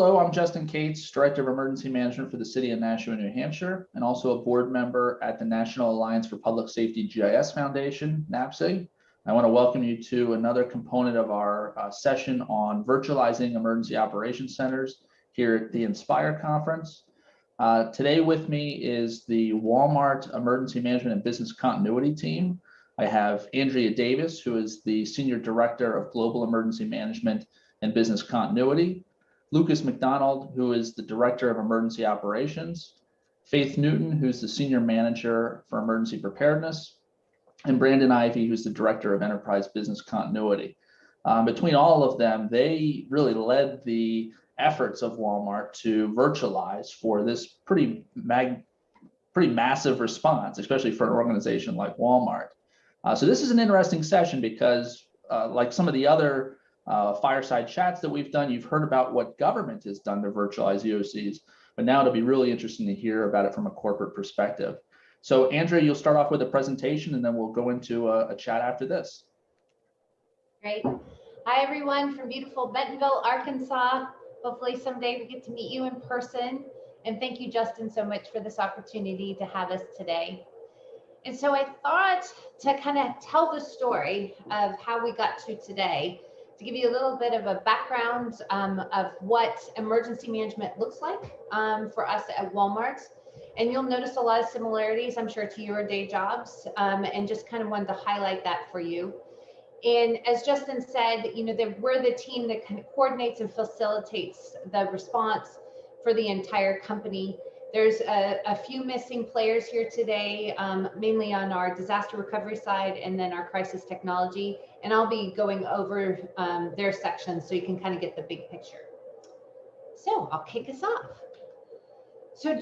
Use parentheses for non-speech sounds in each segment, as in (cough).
Hello, I'm Justin Kates, Director of Emergency Management for the City of Nashua, New Hampshire, and also a board member at the National Alliance for Public Safety GIS Foundation, NAPSG. I want to welcome you to another component of our uh, session on virtualizing emergency operations centers here at the Inspire Conference. Uh, today with me is the Walmart Emergency Management and Business Continuity team. I have Andrea Davis, who is the Senior Director of Global Emergency Management and Business Continuity. Lucas McDonald, who is the Director of Emergency Operations, Faith Newton, who's the Senior Manager for Emergency Preparedness, and Brandon Ivy, who's the Director of Enterprise Business Continuity. Um, between all of them, they really led the efforts of Walmart to virtualize for this pretty mag, pretty massive response, especially for an organization like Walmart. Uh, so this is an interesting session because uh, like some of the other uh, fireside chats that we've done. You've heard about what government has done to virtualize EOCs, but now it'll be really interesting to hear about it from a corporate perspective. So Andrea, you'll start off with a presentation and then we'll go into a, a chat after this. Great. Hi, everyone from beautiful Bentonville, Arkansas. Hopefully someday we get to meet you in person. And thank you, Justin, so much for this opportunity to have us today. And so I thought to kind of tell the story of how we got to today, to give you a little bit of a background um, of what emergency management looks like um, for us at Walmart. And you'll notice a lot of similarities, I'm sure, to your day jobs, um, and just kind of wanted to highlight that for you. And as Justin said, you know, that we're the team that kind of coordinates and facilitates the response for the entire company. There's a, a few missing players here today, um, mainly on our disaster recovery side and then our crisis technology. And I'll be going over um, their sections so you can kind of get the big picture. So I'll kick us off. So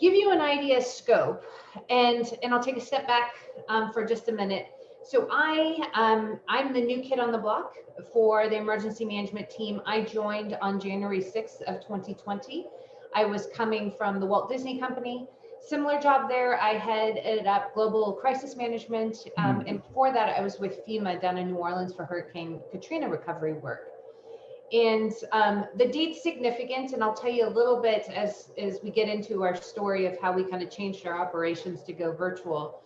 give you an idea scope, and, and I'll take a step back um, for just a minute. So I, um, I'm the new kid on the block for the emergency management team. I joined on January 6th of 2020. I was coming from the Walt Disney Company. Similar job there. I headed up global crisis management. Um, mm-hmm. And before that, I was with FEMA down in New Orleans for Hurricane Katrina recovery work. And um, the date's significant, and I'll tell you a little bit as, as we get into our story of how we kind of changed our operations to go virtual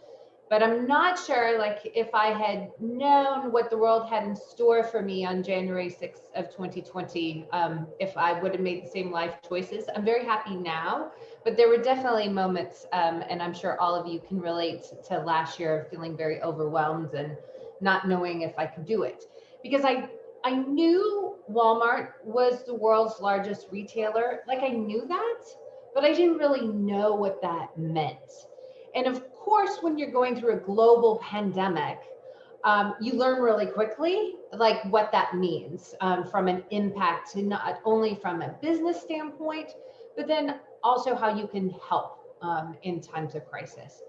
but I'm not sure like if I had known what the world had in store for me on January 6th of 2020, um, if I would have made the same life choices. I'm very happy now, but there were definitely moments, um, and I'm sure all of you can relate to last year of feeling very overwhelmed and not knowing if I could do it. Because I, I knew Walmart was the world's largest retailer, like I knew that, but I didn't really know what that meant. And of course, when you're going through a global pandemic, um, you learn really quickly like what that means um, from an impact to not only from a business standpoint, but then also how you can help um, in times of crisis.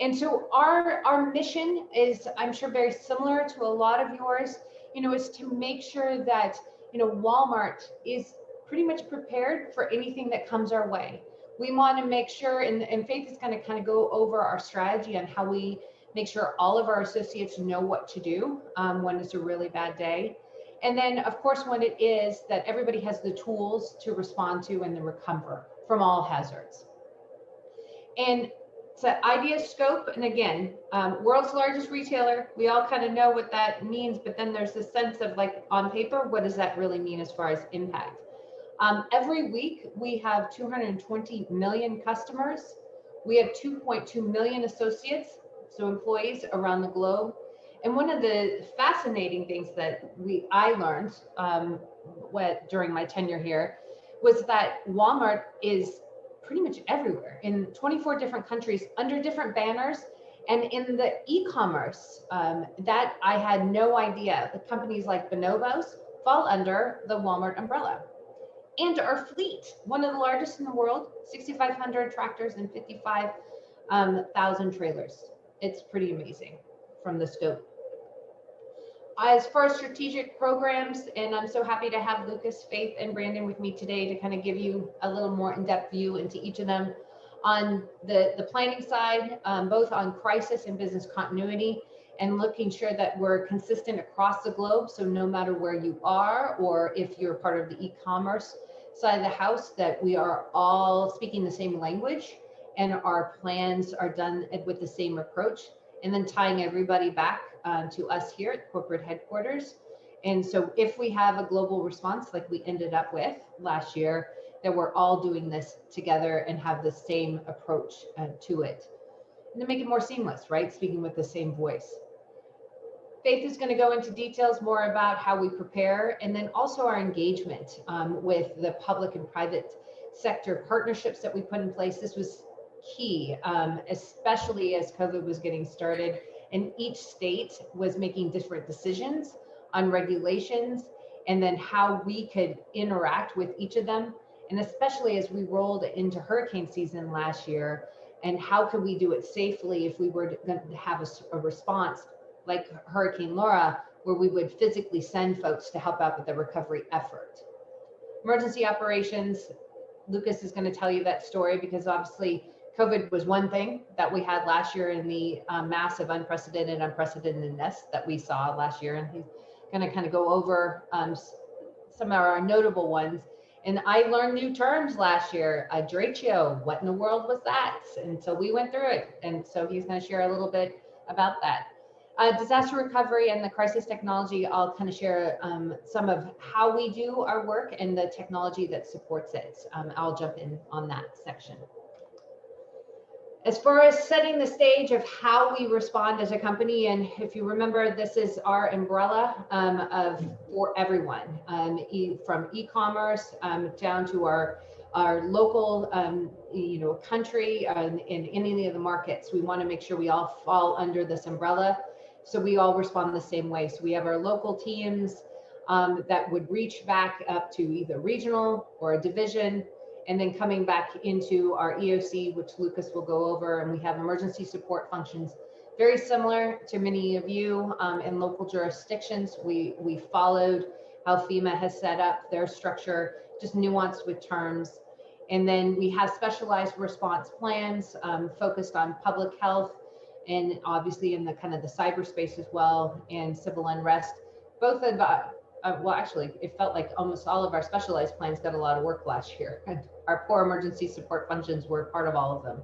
And so our, our mission is, I'm sure, very similar to a lot of yours, you know, is to make sure that, you know, Walmart is pretty much prepared for anything that comes our way we want to make sure, and, and Faith is going to kind of go over our strategy on how we make sure all of our associates know what to do um, when it's a really bad day. And then, of course, when it is that everybody has the tools to respond to and to recover from all hazards. And to idea scope, and again, um, world's largest retailer, we all kind of know what that means, but then there's this sense of like on paper, what does that really mean as far as impact? Um, every week, we have 220 million customers. We have 2.2 million associates, so employees around the globe. And one of the fascinating things that we I learned um, what, during my tenure here was that Walmart is pretty much everywhere in 24 different countries under different banners. And in the e-commerce, um, that I had no idea. The companies like Bonobos fall under the Walmart umbrella and our fleet, one of the largest in the world, 6,500 tractors and 55,000 um, trailers. It's pretty amazing from the scope. As far as strategic programs, and I'm so happy to have Lucas, Faith, and Brandon with me today to kind of give you a little more in-depth view into each of them. On the, the planning side, um, both on crisis and business continuity, and looking sure that we're consistent across the globe. So no matter where you are, or if you're part of the e-commerce side of the house that we are all speaking the same language and our plans are done with the same approach and then tying everybody back um, to us here at corporate headquarters. And so if we have a global response like we ended up with last year, that we're all doing this together and have the same approach uh, to it. And to make it more seamless, right? Speaking with the same voice. Faith is going to go into details more about how we prepare and then also our engagement um, with the public and private sector partnerships that we put in place. This was key, um, especially as COVID was getting started and each state was making different decisions on regulations and then how we could interact with each of them. And especially as we rolled into hurricane season last year and how could we do it safely if we were going to have a, a response like Hurricane Laura, where we would physically send folks to help out with the recovery effort. Emergency operations, Lucas is going to tell you that story because obviously COVID was one thing that we had last year in the um, massive unprecedented unprecedentedness that we saw last year. And he's going to kind of go over um, some of our notable ones. And I learned new terms last year. A derecho, what in the world was that? And so we went through it. And so he's going to share a little bit about that. Uh, disaster recovery and the crisis technology, I'll kind of share um, some of how we do our work and the technology that supports it. Um, I'll jump in on that section. As far as setting the stage of how we respond as a company, and if you remember, this is our umbrella um, of for everyone, um, e from e-commerce um, down to our our local, um, you know, country um, in any of the markets. We want to make sure we all fall under this umbrella, so we all respond the same way. So we have our local teams um, that would reach back up to either regional or a division and then coming back into our EOC, which Lucas will go over, and we have emergency support functions, very similar to many of you um, in local jurisdictions. We, we followed how FEMA has set up their structure, just nuanced with terms. And then we have specialized response plans um, focused on public health and obviously in the kind of the cyberspace as well and civil unrest. Both of uh, well, actually, it felt like almost all of our specialized plans got a lot of work last year. And our core emergency support functions were part of all of them.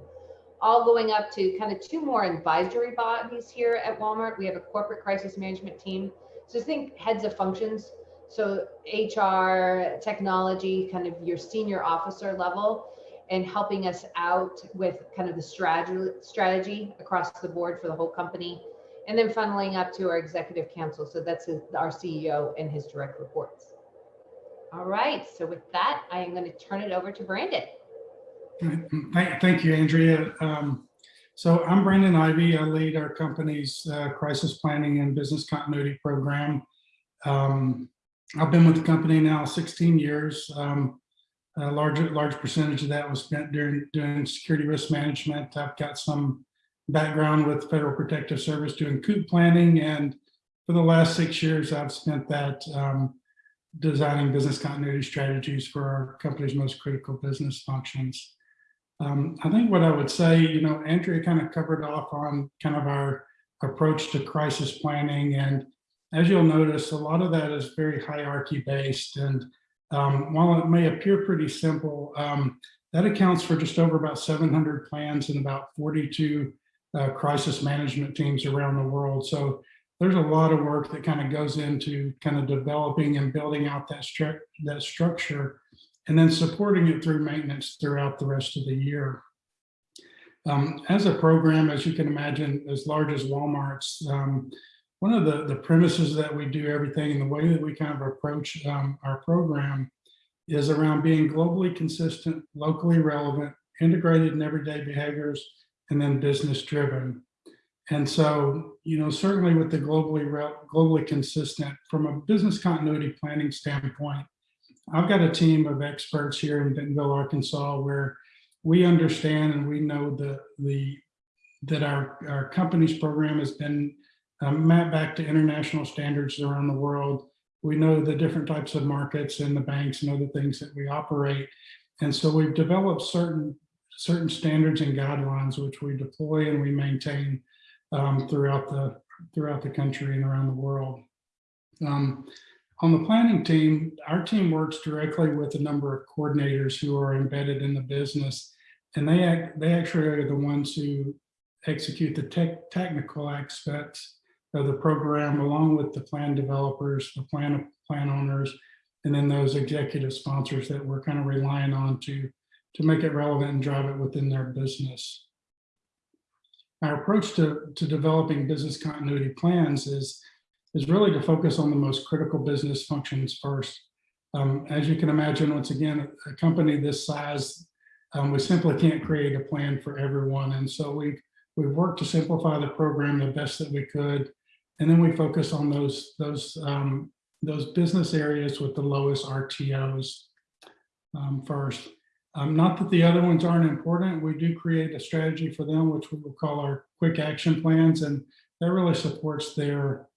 All going up to kind of two more advisory bodies here at Walmart. We have a corporate crisis management team. So think heads of functions. So HR, technology, kind of your senior officer level and helping us out with kind of the strategy strategy across the board for the whole company and then funneling up to our executive council. So that's his, our CEO and his direct reports. All right, so with that, I am going to turn it over to Brandon. (clears throat) Thank, thank you, Andrea. Um, so I'm Brandon Ivy. I lead our company's uh, crisis planning and business continuity program. Um, I've been with the company now 16 years. Um, a large, large percentage of that was spent during doing security risk management. I've got some background with Federal Protective Service doing COOP planning. And for the last six years, I've spent that um, designing business continuity strategies for our company's most critical business functions. Um, I think what I would say, you know, Andrea kind of covered off on kind of our approach to crisis planning. And as you'll notice, a lot of that is very hierarchy based. And um, while it may appear pretty simple, um, that accounts for just over about 700 plans and about 42 uh, crisis management teams around the world. So there's a lot of work that kind of goes into kind of developing and building out that, stru that structure and then supporting it through maintenance throughout the rest of the year. Um, as a program, as you can imagine, as large as Walmart's, um, one of the, the premises that we do everything and the way that we kind of approach um, our program is around being globally consistent, locally relevant, integrated in everyday behaviors, and then business driven. And so, you know, certainly with the globally globally consistent from a business continuity planning standpoint, I've got a team of experts here in Bentonville, Arkansas, where we understand and we know the the that our our company's program has been um, mapped back to international standards around the world. We know the different types of markets and the banks and other things that we operate. And so we've developed certain certain standards and guidelines which we deploy and we maintain um, throughout the throughout the country and around the world. Um, on the planning team, our team works directly with a number of coordinators who are embedded in the business. And they act, they actually are the ones who execute the tech, technical aspects of the program along with the plan developers, the plan, plan owners, and then those executive sponsors that we're kind of relying on to, to make it relevant and drive it within their business. Our approach to, to developing business continuity plans is, is really to focus on the most critical business functions first. Um, as you can imagine, once again, a company this size, um, we simply can't create a plan for everyone. And so we, we've worked to simplify the program the best that we could. And then we focus on those, those, um, those business areas with the lowest RTOs um, first. Um, not that the other ones aren't important. We do create a strategy for them, which we will call our quick action plans. And that really supports their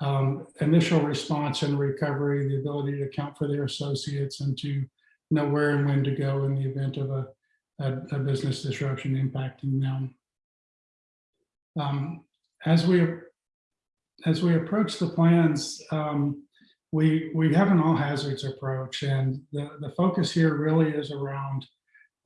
um, initial response and recovery, the ability to account for their associates and to know where and when to go in the event of a, a, a business disruption impacting them. Um, as we as we approach the plans, um, we we have an all hazards approach, and the the focus here really is around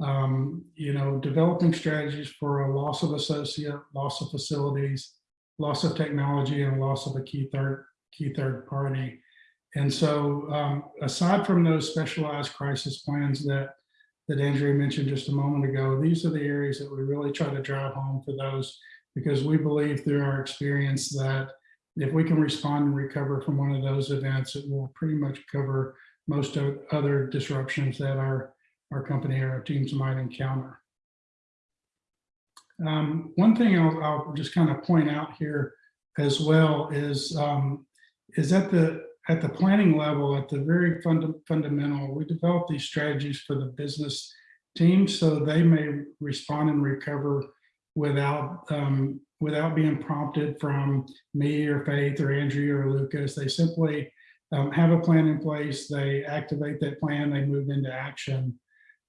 um, you know developing strategies for a loss of associate, loss of facilities, loss of technology, and loss of a key third key third party. And so, um, aside from those specialized crisis plans that that Andrea mentioned just a moment ago, these are the areas that we really try to drive home for those because we believe through our experience that if we can respond and recover from one of those events, it will pretty much cover most of other disruptions that our, our company or our teams might encounter. Um, one thing I'll, I'll, just kind of point out here as well is, um, is at the, at the planning level, at the very funda fundamental, we develop these strategies for the business team so they may respond and recover without um, without being prompted from me or Faith or Andrea or Lucas. They simply um, have a plan in place, they activate that plan, they move into action.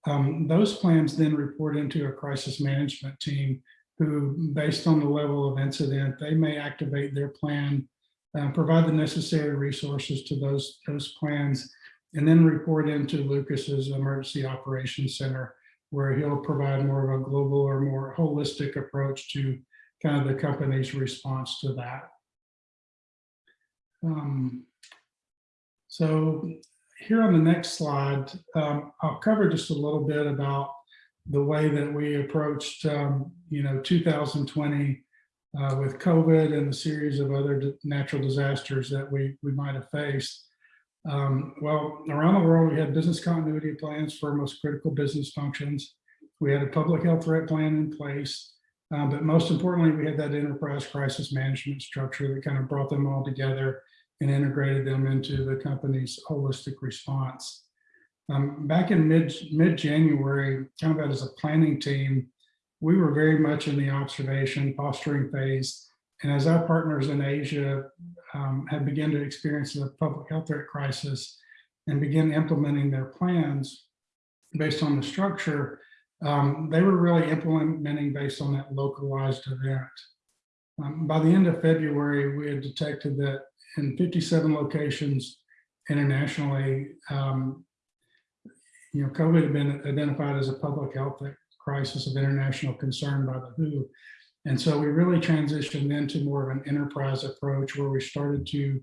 Um, those plans then report into a crisis management team who, based on the level of incident, they may activate their plan, uh, provide the necessary resources to those, those plans, and then report into Lucas's Emergency Operations Center, where he'll provide more of a global or more holistic approach to kind of the company's response to that. Um, so here on the next slide, um, I'll cover just a little bit about the way that we approached, um, you know, 2020 uh, with COVID and the series of other natural disasters that we, we might have faced. Um, well, around the world, we had business continuity plans for most critical business functions. We had a public health threat plan in place. Um, but most importantly, we had that enterprise crisis management structure that kind of brought them all together and integrated them into the company's holistic response. Um, back in mid, mid-January, kind of as a planning team, we were very much in the observation, posturing phase. And as our partners in Asia um, had begun to experience the public health threat crisis and begin implementing their plans based on the structure, um, they were really implementing based on that localized event. Um, by the end of February, we had detected that in 57 locations internationally, um, you know, COVID had been identified as a public health crisis of international concern by the WHO. And so we really transitioned into more of an enterprise approach where we started to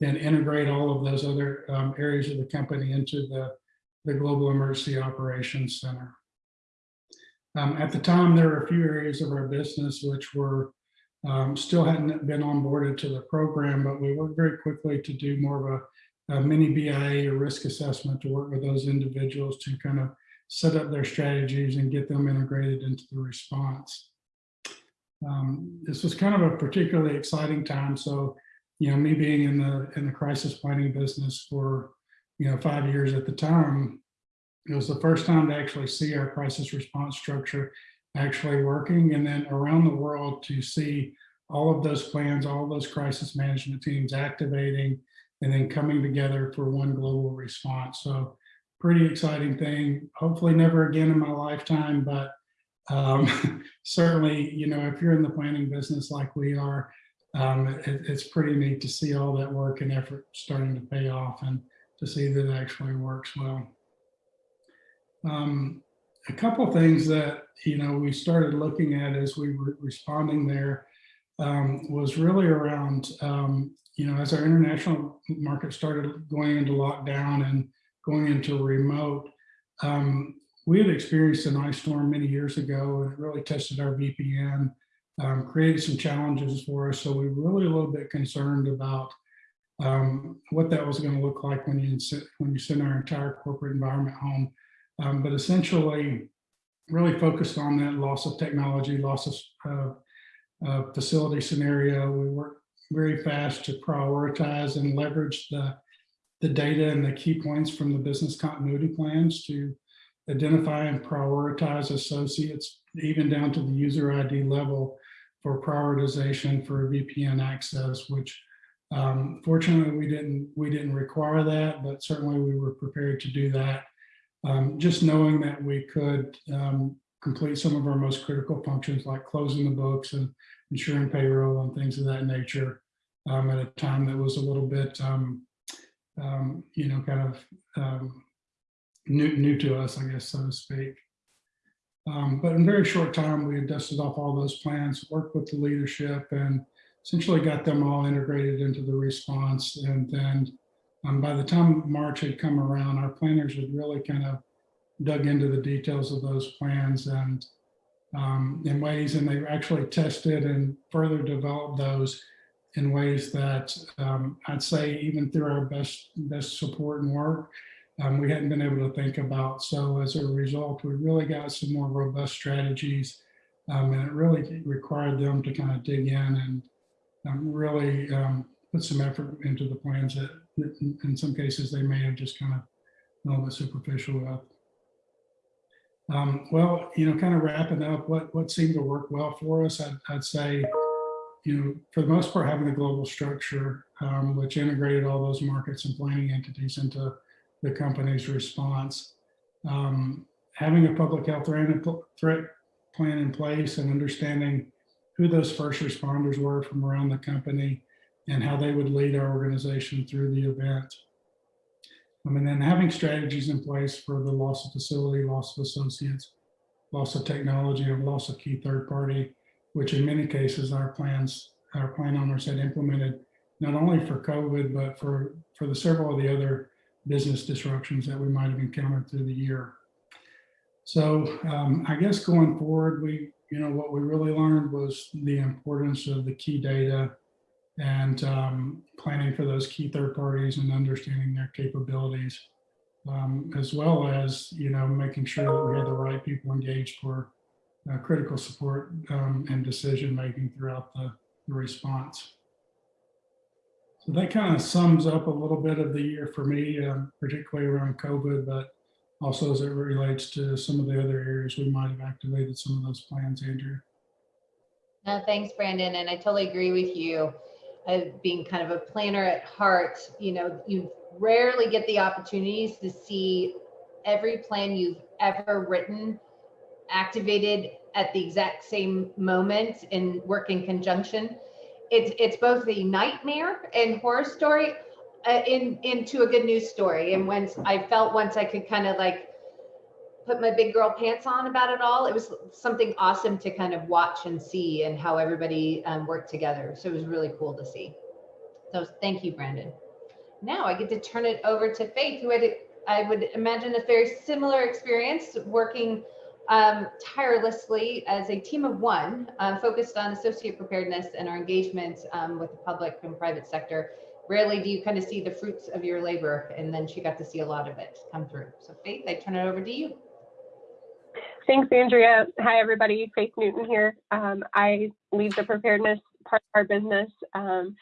then integrate all of those other um, areas of the company into the, the Global Emergency Operations Center. Um, at the time, there were a few areas of our business which were um, still hadn't been onboarded to the program, but we worked very quickly to do more of a, a mini BIA or risk assessment to work with those individuals to kind of set up their strategies and get them integrated into the response. Um, this was kind of a particularly exciting time. So, you know, me being in the in the crisis planning business for, you know, five years at the time, it was the first time to actually see our crisis response structure actually working and then around the world to see all of those plans, all those crisis management teams activating and then coming together for one global response. So pretty exciting thing. Hopefully never again in my lifetime, but um, (laughs) certainly, you know, if you're in the planning business like we are, um, it, it's pretty neat to see all that work and effort starting to pay off and to see that it actually works well. Um, a couple things that, you know, we started looking at as we were responding there um, was really around, um, you know, as our international market started going into lockdown and going into remote, um, we had experienced an ice storm many years ago and it really tested our VPN, um, created some challenges for us. So we were really a little bit concerned about um, what that was going to look like when you, when you send our entire corporate environment home. Um, but essentially really focused on that loss of technology, loss of uh, uh, facility scenario. We worked very fast to prioritize and leverage the, the data and the key points from the business continuity plans to identify and prioritize associates, even down to the user ID level for prioritization for VPN access, which um, fortunately we didn't we didn't require that, but certainly we were prepared to do that. Um, just knowing that we could um, complete some of our most critical functions like closing the books and ensuring payroll and things of that nature um, at a time that was a little bit, um, um, you know, kind of um, new, new to us, I guess, so to speak. But in very short time, we had dusted off all those plans, worked with the leadership and essentially got them all integrated into the response. And then um, by the time March had come around, our planners had really kind of dug into the details of those plans and um, in ways, and they actually tested and further developed those in ways that um, I'd say even through our best best support and work, um, we hadn't been able to think about. So as a result, we really got some more robust strategies, um, and it really required them to kind of dig in and um, really um, put some effort into the plans that, that in- in some cases they may have just kind of been a little bit superficial. Um, well, you know, kind of wrapping up what what seemed to work well for us, I'd, I'd say, you know, for the most part, having a global structure um, which integrated all those markets and planning entities into the company's response. Um, having a public health threat plan in place and understanding who those first responders were from around the company and how they would lead our organization through the event. Um, and then having strategies in place for the loss of facility, loss of associates, loss of technology, and loss of key third party, which in many cases our plans, our plan owners had implemented not only for COVID, but for, for the several of the other business disruptions that we might have encountered through the year. So um, I guess going forward, we, you know, what we really learned was the importance of the key data and um, planning for those key third parties and understanding their capabilities, um, as well as, you know, making sure that we had the right people engaged for uh, critical support um, and decision making throughout the, the response. So that kind of sums up a little bit of the year for me, um, particularly around COVID, but also as it relates to some of the other areas we might have activated some of those plans, Andrea. No, thanks, Brandon. And I totally agree with you. Uh, being kind of a planner at heart, you know, you rarely get the opportunities to see every plan you've ever written activated at the exact same moment and work in conjunction. It's it's both a nightmare and horror story uh, in into a good news story. And once I felt once I could kind of like put my big girl pants on about it all. It was something awesome to kind of watch and see and how everybody um, worked together. So it was really cool to see. So thank you, Brandon. Now I get to turn it over to Faith, who had, I would imagine, a very similar experience working um, tirelessly as a team of one, uh, focused on associate preparedness and our engagement um, with the public and private sector. Rarely do you kind of see the fruits of your labor, and then she got to see a lot of it come through. So Faith, I turn it over to you. Thanks, Andrea. Hi, everybody. Faith Newton here. Um, I lead the preparedness part of our business. Um,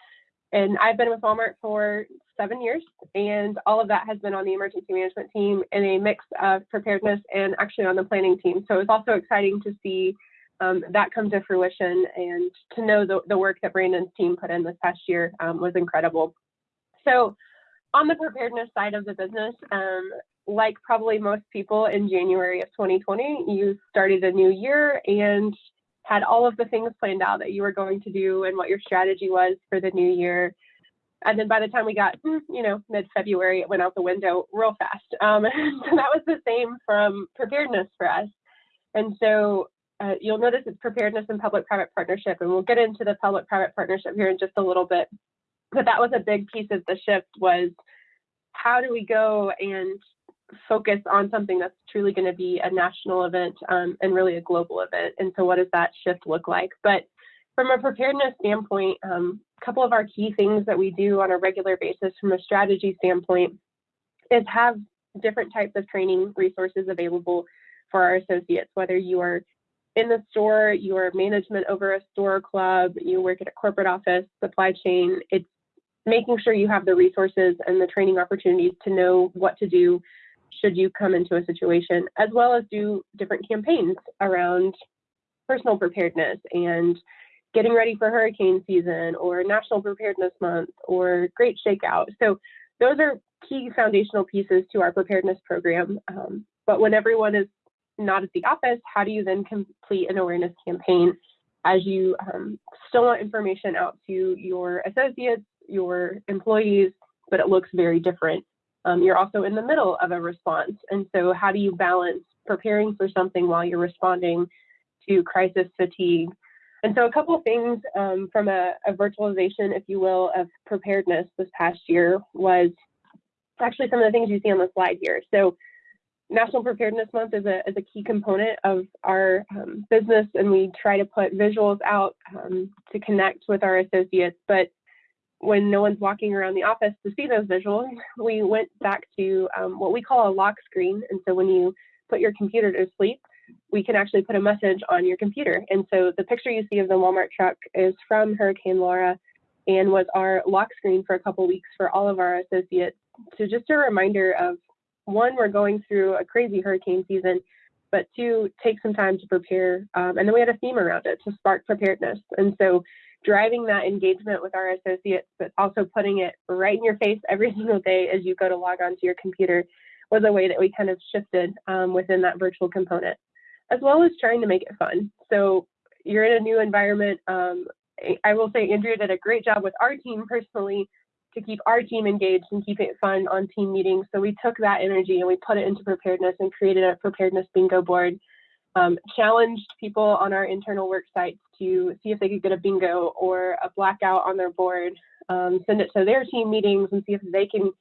and I've been with Walmart for seven years, and all of that has been on the emergency management team in a mix of preparedness and actually on the planning team. So it's also exciting to see um, that come to fruition and to know the, the work that Brandon's team put in this past year um, was incredible. So on the preparedness side of the business, um, like probably most people in January of 2020, you started a new year and had all of the things planned out that you were going to do and what your strategy was for the new year. And then by the time we got, mm, you know, mid-February, it went out the window real fast. Um, (laughs) so that was the same from preparedness for us. And so uh, you'll notice it's preparedness and public-private partnership, and we'll get into the public-private partnership here in just a little bit. But that was a big piece of the shift was how do we go and focus on something that's truly going to be a national event um, and really a global event. And so what does that shift look like? But from a preparedness standpoint, um, a couple of our key things that we do on a regular basis from a strategy standpoint is have different types of training resources available for our associates, whether you are in the store, you are management over a store club, you work at a corporate office, supply chain, it's making sure you have the resources and the training opportunities to know what to do should you come into a situation, as well as do different campaigns around personal preparedness and getting ready for hurricane season or National Preparedness Month or Great Shakeout. So those are key foundational pieces to our preparedness program. Um, but when everyone is not at the office, how do you then complete an awareness campaign as you um, still want information out to your associates, your employees, but it looks very different. Um, you're also in the middle of a response. And so how do you balance preparing for something while you're responding to crisis fatigue? And so a couple of things um, from a, a, virtualization, if you will, of preparedness this past year was actually some of the things you see on the slide here. So National Preparedness Month is a, is a key component of our um, business, and we try to put visuals out um, to connect with our associates. But when no one's walking around the office to see those visuals, we went back to um, what we call a lock screen. And so when you put your computer to sleep, we can actually put a message on your computer. And so the picture you see of the Walmart truck is from Hurricane Laura and was our lock screen for a couple weeks for all of our associates. So just a reminder of one, we're going through a crazy hurricane season, but two, take some time to prepare. Um, and then we had a theme around it to spark preparedness. And so driving that engagement with our associates, but also putting it right in your face every (laughs) single day as you go to log on to your computer was a way that we kind of shifted um, within that virtual component, as well as trying to make it fun. So you're in a new environment. Um, I will say Andrea did a great job with our team personally to keep our team engaged and keep it fun on team meetings. So we took that energy and we put it into preparedness and created a preparedness bingo board um, challenged people on our internal work sites to see if they could get a bingo or a blackout on their board, um, send it to their team meetings and see if they can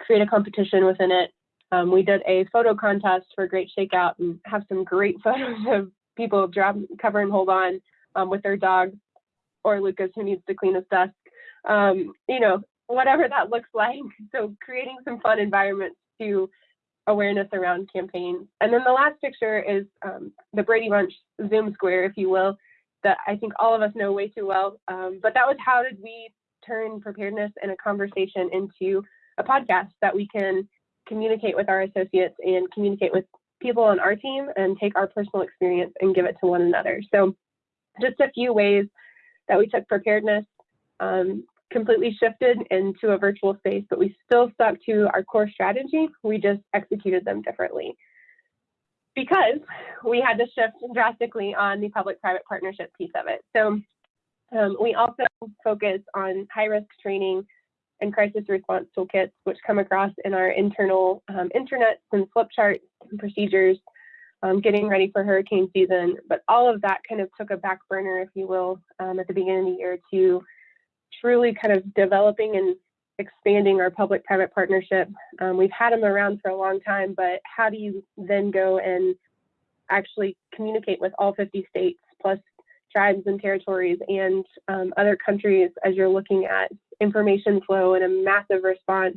create a competition within it. Um, we did a photo contest for Great Shakeout and have some great (laughs) photos of people drop, cover and hold on um, with their dog or Lucas who needs to clean his desk. Um, you know, whatever that looks like. (laughs) So creating some fun environments to awareness around campaigns. And then the last picture is um, the Brady Bunch Zoom square, if you will, that I think all of us know way too well. Um, but that was how did we turn preparedness and a conversation into a podcast that we can communicate with our associates and communicate with people on our team and take our personal experience and give it to one another. So just a few ways that we took preparedness um, completely shifted into a virtual space, but we still stuck to our core strategy. We just executed them differently because we had to shift drastically on the public-private partnership piece of it. So um, we also focus on high-risk training and crisis response toolkits, which come across in our internal um, and flip charts and procedures, um, getting ready for hurricane season. But all of that kind of took a back burner, if you will, um, at the beginning of the year to truly kind of developing and expanding our public-private partnership. Um, we've had them around for a long time, but how do you then go and actually communicate with all 50 states plus tribes and territories and um, other countries as you're looking at information flow and a massive response.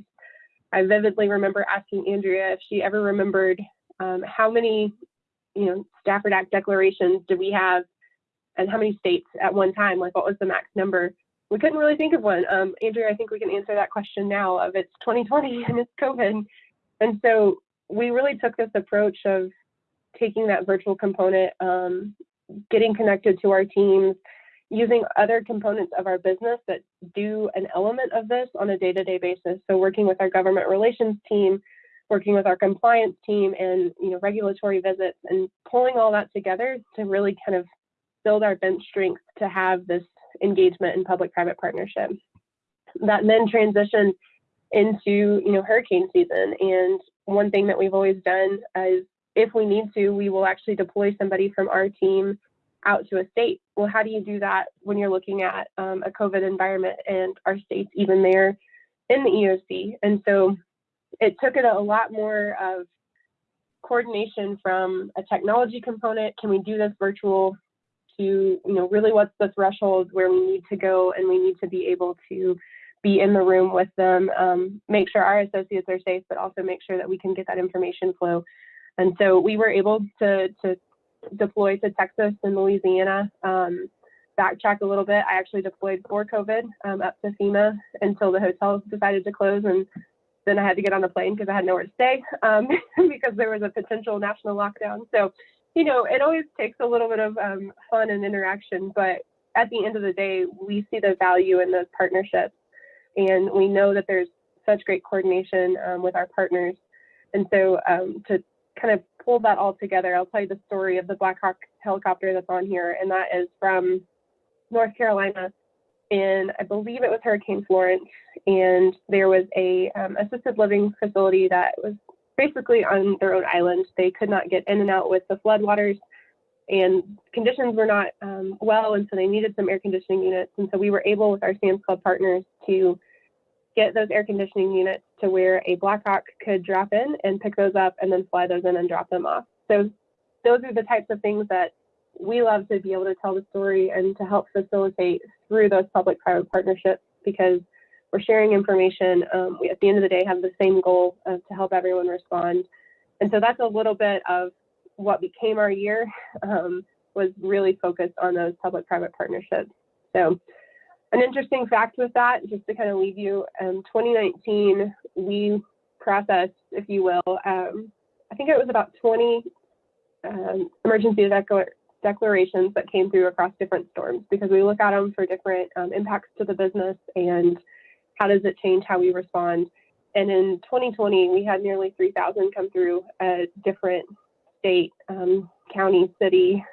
I vividly remember asking Andrea if she ever remembered um, how many, you know, Stafford Act declarations do we have and how many states at one time, like what was the max number? We couldn't really think of one. Um, Andrea, I think we can answer that question now of it's 2020 (laughs) and it's COVID. And so we really took this approach of taking that virtual component, um, getting connected to our teams, using other components of our business that do an element of this on a day-to-day basis. So working with our government relations team, working with our compliance team and you know regulatory visits and pulling all that together to really kind of build our bench strength to have this engagement in public-private partnership. That then transitioned into you know hurricane season, and one thing that we've always done is if we need to, we will actually deploy somebody from our team out to a state. Well, how do you do that when you're looking at um, a COVID environment and our state's even there in the EOC? And so it took it a lot more of coordination from a technology component. Can we do this virtual? To you know, really, what's the threshold where we need to go, and we need to be able to be in the room with them, um, make sure our associates are safe, but also make sure that we can get that information flow. And so we were able to to deploy to Texas and Louisiana. Um, backtrack a little bit, I actually deployed for COVID um, up to FEMA until the hotels decided to close, and then I had to get on a plane because I had nowhere to stay um, (laughs) because there was a potential national lockdown. So, you know, it always takes a little bit of um, fun and interaction, but at the end of the day, we see the value in those partnerships, and we know that there's such great coordination um, with our partners. And so, um, to kind of pull that all together, I'll tell you the story of the Black Hawk helicopter that's on here, and that is from North Carolina. And I believe it was Hurricane Florence, and there was a um, assisted living facility that was basically on their own island. They could not get in and out with the floodwaters, and conditions were not um, well, and so they needed some air conditioning units. And so we were able, with our Sam's Club partners, to get those air conditioning units to where a Blackhawk could drop in and pick those up and then fly those in and drop them off. So those are the types of things that we love to be able to tell the story and to help facilitate through those public-private partnerships because we're sharing information. Um, we, at the end of the day, have the same goal to help everyone respond. And so that's a little bit of what became our year um, was really focused on those public-private partnerships. So an interesting fact with that, just to kind of leave you, um, 2019, we processed, if you will, um, I think it was about 20 um, emergency declar declarations that came through across different storms because we look at them for different um, impacts to the business and how does it change how we respond. And in 2020, we had nearly 3,000 come through at different state, um, county, city,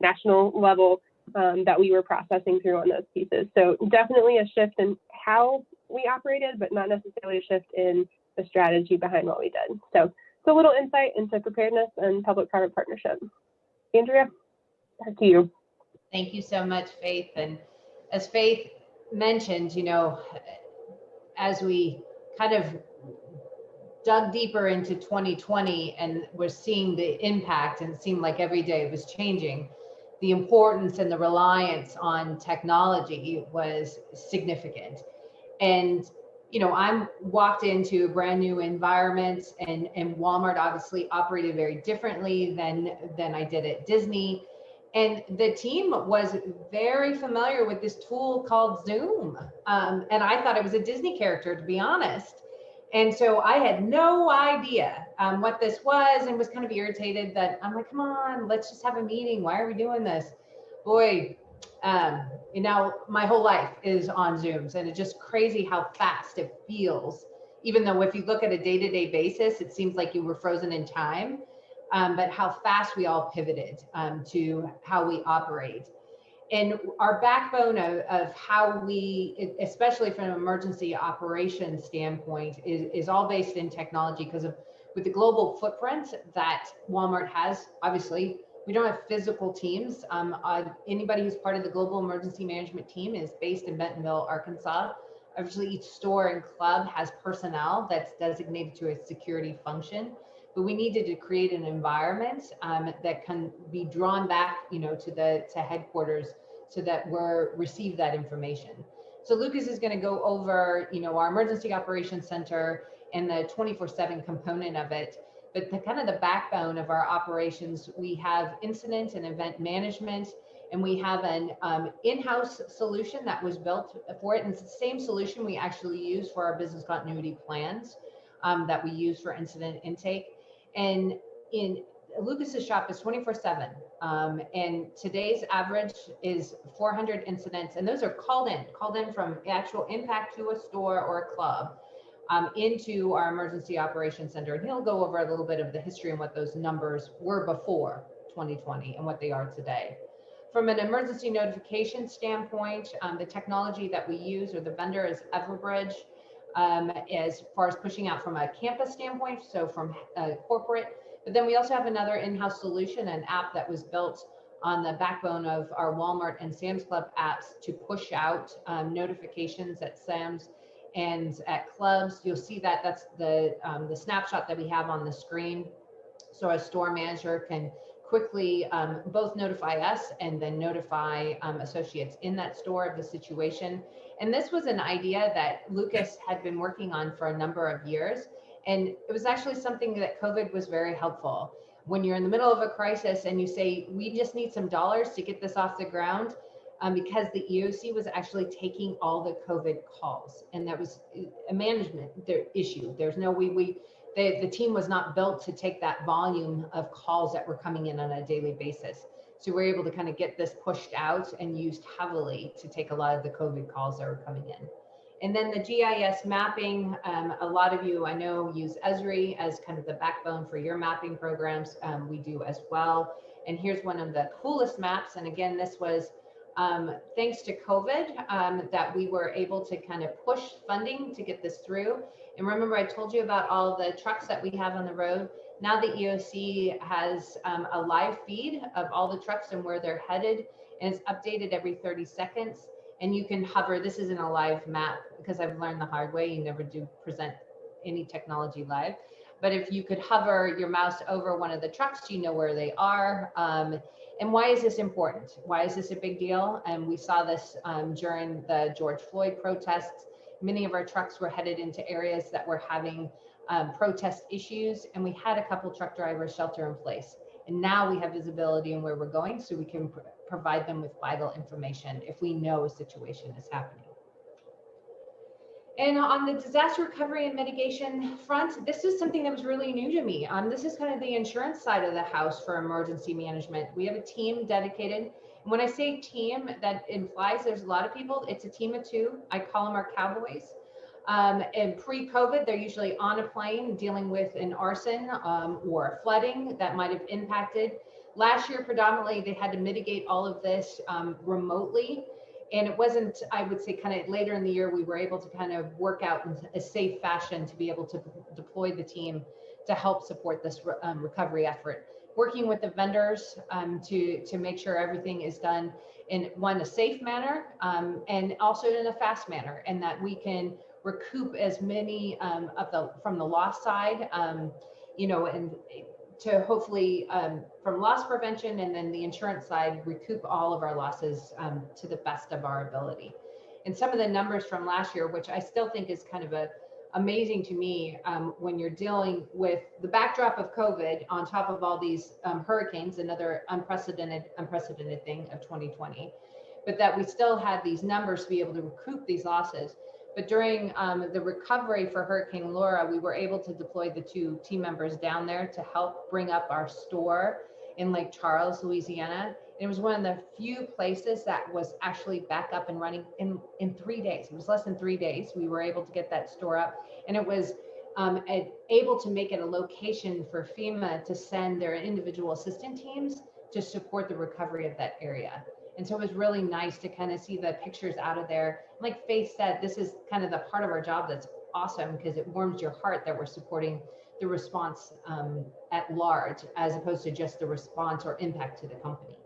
national level um, that we were processing through on those pieces. So definitely a shift in how we operated, but not necessarily a shift in the strategy behind what we did. So it's a little insight into preparedness and public-private partnership. Andrea, back to you. Thank you so much, Faith. And as Faith mentioned, you know, as we kind of dug deeper into 2020 and we're seeing the impact and it seemed like every day it was changing, the importance and the reliance on technology was significant. And you know, I'm walked into a brand new environment and, and Walmart obviously operated very differently than, than I did at Disney. And the team was very familiar with this tool called Zoom. Um, and I thought it was a Disney character, to be honest. And so I had no idea um, what this was and was kind of irritated that I'm like, come on, let's just have a meeting. Why are we doing this? Boy, um, and now my whole life is on Zooms and it's just crazy how fast it feels. Even though if you look at a day-to-day -day basis, it seems like you were frozen in time, um, but how fast we all pivoted um, to how we operate. And our backbone of, of how we, especially from an emergency operations standpoint, is, is all based in technology because of with the global footprint that Walmart has, obviously, we don't have physical teams. Um, uh, anybody who's part of the global emergency management team is based in Bentonville, Arkansas. Obviously, each store and club has personnel that's designated to a security function, but we needed to create an environment um, that can be drawn back, you know, to the to headquarters so that we're receive that information. So Lucas is going to go over, you know, our emergency operations center and the 24/7 component of it but the kind of the backbone of our operations, we have incident and event management, and we have an um, in-house solution that was built for it. And it's the same solution we actually use for our business continuity plans um, that we use for incident intake. And in Lucas's shop is 24 seven. Um, and today's average is 400 incidents. And those are called in, called in from actual impact to a store or a club um, into our emergency operations center. And he'll go over a little bit of the history and what those numbers were before 2020 and what they are today. From an emergency notification standpoint, um, the technology that we use or the vendor is Everbridge. Um, as far as pushing out from a campus standpoint, so from uh, corporate, but then we also have another in-house solution, an app that was built on the backbone of our Walmart and Sam's Club apps to push out um, notifications at Sam's and at clubs. You'll see that that's the um, the snapshot that we have on the screen. So a store manager can quickly um, both notify us and then notify um, associates in that store of the situation. And this was an idea that Lucas had been working on for a number of years. And it was actually something that COVID was very helpful. When you're in the middle of a crisis and you say, we just need some dollars to get this off the ground, um, because the EOC was actually taking all the COVID calls. And that was a management issue. There's no, we, we, the, the team was not built to take that volume of calls that were coming in on a daily basis. So we're able to kind of get this pushed out and used heavily to take a lot of the COVID calls that were coming in. And then the GIS mapping, um, a lot of you I know use Esri as kind of the backbone for your mapping programs. Um, we do as well. And here's one of the coolest maps. And again, this was um, thanks to COVID um, that we were able to kind of push funding to get this through. And remember, I told you about all the trucks that we have on the road. Now the EOC has um, a live feed of all the trucks and where they're headed, and it's updated every 30 seconds. And you can hover, this isn't a live map because I've learned the hard way, you never do present any technology live. But if you could hover your mouse over one of the trucks, you know where they are. Um, and why is this important? Why is this a big deal? And we saw this um, during the George Floyd protests. Many of our trucks were headed into areas that were having um, protest issues, and we had a couple truck drivers shelter in place. And now we have visibility in where we're going, so we can pr provide them with vital information if we know a situation is happening. And on the disaster recovery and mitigation front, this is something that was really new to me. Um, this is kind of the insurance side of the house for emergency management. We have a team dedicated. When I say team, that implies there's a lot of people. It's a team of two. I call them our cowboys. Um, and pre-COVID, they're usually on a plane dealing with an arson um, or flooding that might have impacted. Last year, predominantly, they had to mitigate all of this um, remotely and it wasn't i would say kind of later in the year we were able to kind of work out in a safe fashion to be able to deploy the team to help support this um, recovery effort working with the vendors um, to to make sure everything is done in one a safe manner um, and also in a fast manner and that we can recoup as many um, of the from the loss side um, you know and to hopefully um, from loss prevention and then the insurance side recoup all of our losses um, to the best of our ability. And some of the numbers from last year, which I still think is kind of a amazing to me um, when you're dealing with the backdrop of COVID on top of all these um, hurricanes, another unprecedented unprecedented thing of 2020, but that we still had these numbers to be able to recoup these losses. But during um, the recovery for Hurricane Laura, we were able to deploy the two team members down there to help bring up our store in Lake Charles, Louisiana. And it was one of the few places that was actually back up and running in, in three days. It was less than three days. We were able to get that store up and it was um, able to make it a location for FEMA to send their individual assistant teams to support the recovery of that area. And so it was really nice to kind of see the pictures out of there. Like Faith said, this is kind of the part of our job that's awesome because it warms your heart that we're supporting the response um, at large as opposed to just the response or impact to the company.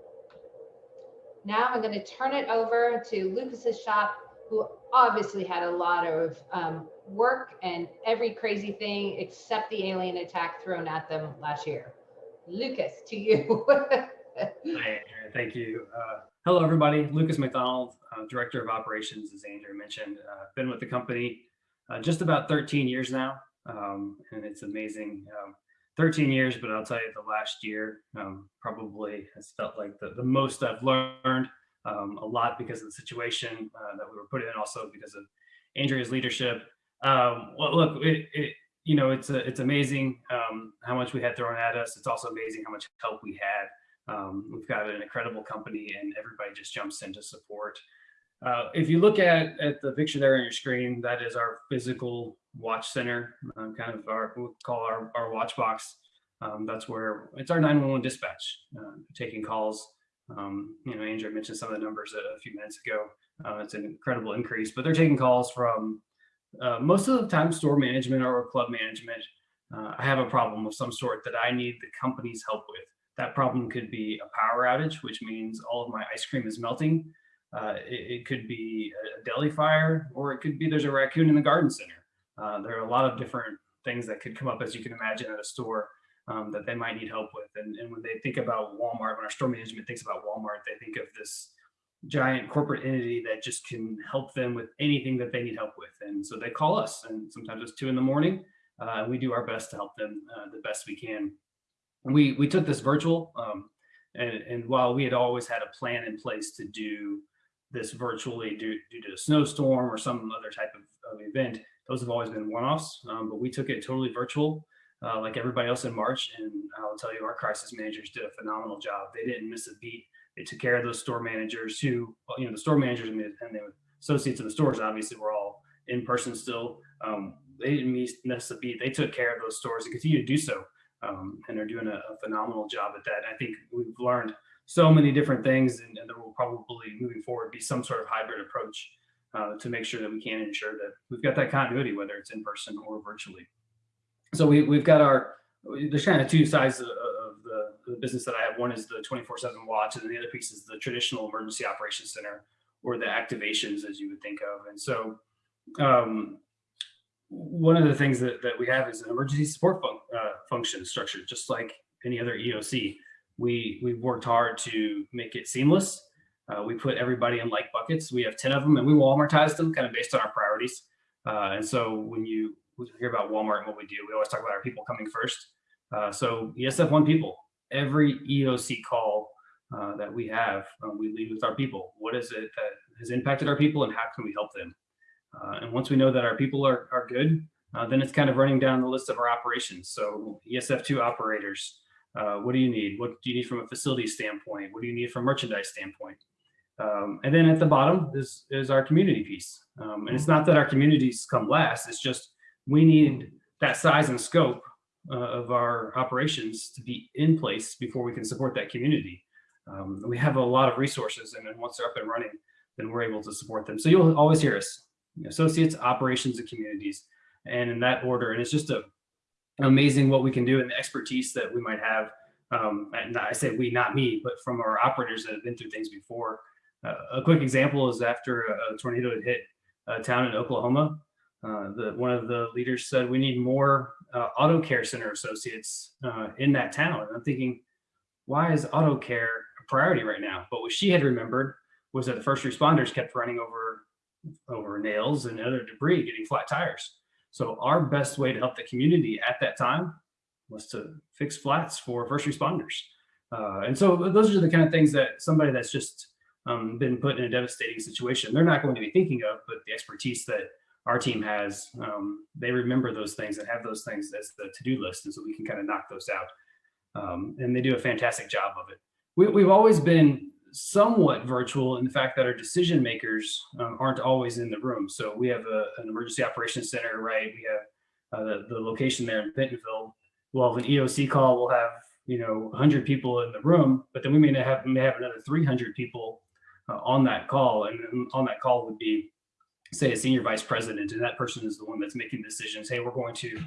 Now I'm going to turn it over to Lucas's shop, who obviously had a lot of um, work and every crazy thing except the alien attack thrown at them last year. Lucas, to you. (laughs) Hi, thank you. Uh, hello, everybody. Lucas McDonald, uh, Director of Operations, as Andrew mentioned. Uh, been with the company uh, just about 13 years now, um, and it's amazing. Um, 13 years, but I'll tell you the last year um, probably has felt like the, the most I've learned um, a lot because of the situation uh, that we were put in, also because of Andrea's leadership. Um, well, look, it, it, you know, it's a, it's amazing um, how much we had thrown at us. It's also amazing how much help we had. Um, we've got an incredible company and everybody just jumps in to support. Uh, if you look at, at the picture there on your screen, that is our physical watch center, um, kind of our, we'll call our, our watch box. Um, that's where it's our 911 dispatch, uh, taking calls Um, you know, Andrew mentioned some of the numbers a, few minutes ago. Uh, it's an incredible increase, but they're taking calls from uh, most of the time store management or club management. Uh, I have a problem of some sort that I need the company's help with. That problem could be a power outage, which means all of my ice cream is melting. Uh, it, it could be a deli fire, or it could be there's a raccoon in the garden center. Uh, there are a lot of different things that could come up, as you can imagine, at a store um, that they might need help with. And, and when they think about Walmart, when our store management thinks about Walmart, they think of this giant corporate entity that just can help them with anything that they need help with. And so they call us, and sometimes it's two in the morning. Uh, and we do our best to help them uh, the best we can. We we took this virtual, um, and, and while we had always had a plan in place to do this virtually due, due to a snowstorm or some other type of, of event, those have always been one-offs. Um, but we took it totally virtual, uh, like everybody else in March. And I'll tell you, our crisis managers did a phenomenal job. They didn't miss a beat. They took care of those store managers who, well, you know, the store managers and the, and the associates in the stores obviously were all in person still. Um, they didn't miss a beat. They took care of those stores and continue to do so. Um, and they're doing a, a, phenomenal job at that. I think we've learned so many different things, and, and, there will probably moving forward be some sort of hybrid approach uh, to make sure that we can ensure that we've got that continuity, whether it's in person or virtually. So we, we've got our, there's kind of two sides of, of the, business that I have. One is the 24-7 watch, and the other piece is the traditional emergency operations center or the activations as you would think of. And so um, one of the things that, that we have is an emergency support fun uh, function structure, just like any other EOC. We, we've worked hard to make it seamless. Uh, we put everybody in like buckets. We have 10 of them and we Walmartize them kind of based on our priorities. Uh, and so when you hear about Walmart and what we do, we always talk about our people coming first. Uh, so ESF one people, every EOC call uh, that we have, uh, we lead with our people. What is it that has impacted our people and how can we help them? Uh, and once we know that our people are, are good, uh, then it's kind of running down the list of our operations. So ESF2 operators, uh, what do you need? What do you need from a facility standpoint? What do you need from a merchandise standpoint? Um, and then at the bottom is, is our community piece. Um, and it's not that our communities come last, it's just we need that size and scope uh, of our operations to be in place before we can support that community. Um, we have a lot of resources and then once they're up and running, then we're able to support them. So you'll always hear us associates, operations, and communities, and in that order. And it's just a amazing what we can do and the expertise that we might have. Um, and I say we, not me, but from our operators that have been through things before. Uh, a quick example is after a, tornado had hit a town in Oklahoma, uh, the, one of the leaders said we need more uh, auto care center associates uh, in that town. And I'm thinking, why is auto care a priority right now? But what she had remembered was that the first responders kept running over over nails and other debris getting flat tires. So our best way to help the community at that time was to fix flats for first responders. Uh, and so those are the kind of things that somebody that's just um, been put in a devastating situation, they're not going to be thinking of, but the expertise that our team has, um, they remember those things and have those things as the to-do list. And so we can kind of knock those out. Um, and they do a fantastic job of it. We, we've always been somewhat virtual in the fact that our decision makers um, aren't always in the room. So we have a, an emergency operations center, right? We have uh, the, the location there in Bentonville. We'll have an EOC call. We'll have, you know, 100 people in the room, but then we may have, may have another 300 people uh, on that call. And on that call would be, say, a senior vice president, and that person is the one that's making decisions. Hey, we're going to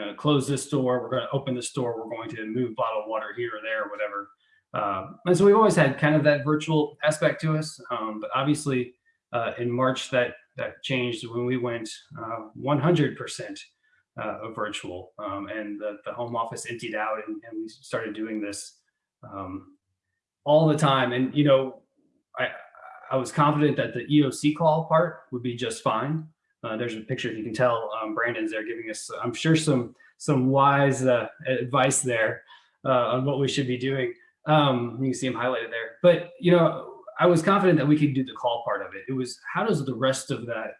uh, close this door. We're going to open this door. We're going to move bottled water here or there, or whatever. Um, and so we've always had kind of that virtual aspect to us, um, but obviously uh, in March that that changed when we went 100% uh, uh virtual um, and the, the, home office emptied out and, and we started doing this um, all the time. And, you know, I, I was confident that the EOC call part would be just fine. Uh, there's a picture, if you can tell, um, Brandon's there giving us, I'm sure, some some wise uh, advice there on what we should be doing. Um, you can see them highlighted there. But you know, I was confident that we could do the call part of it. It was how does the rest of that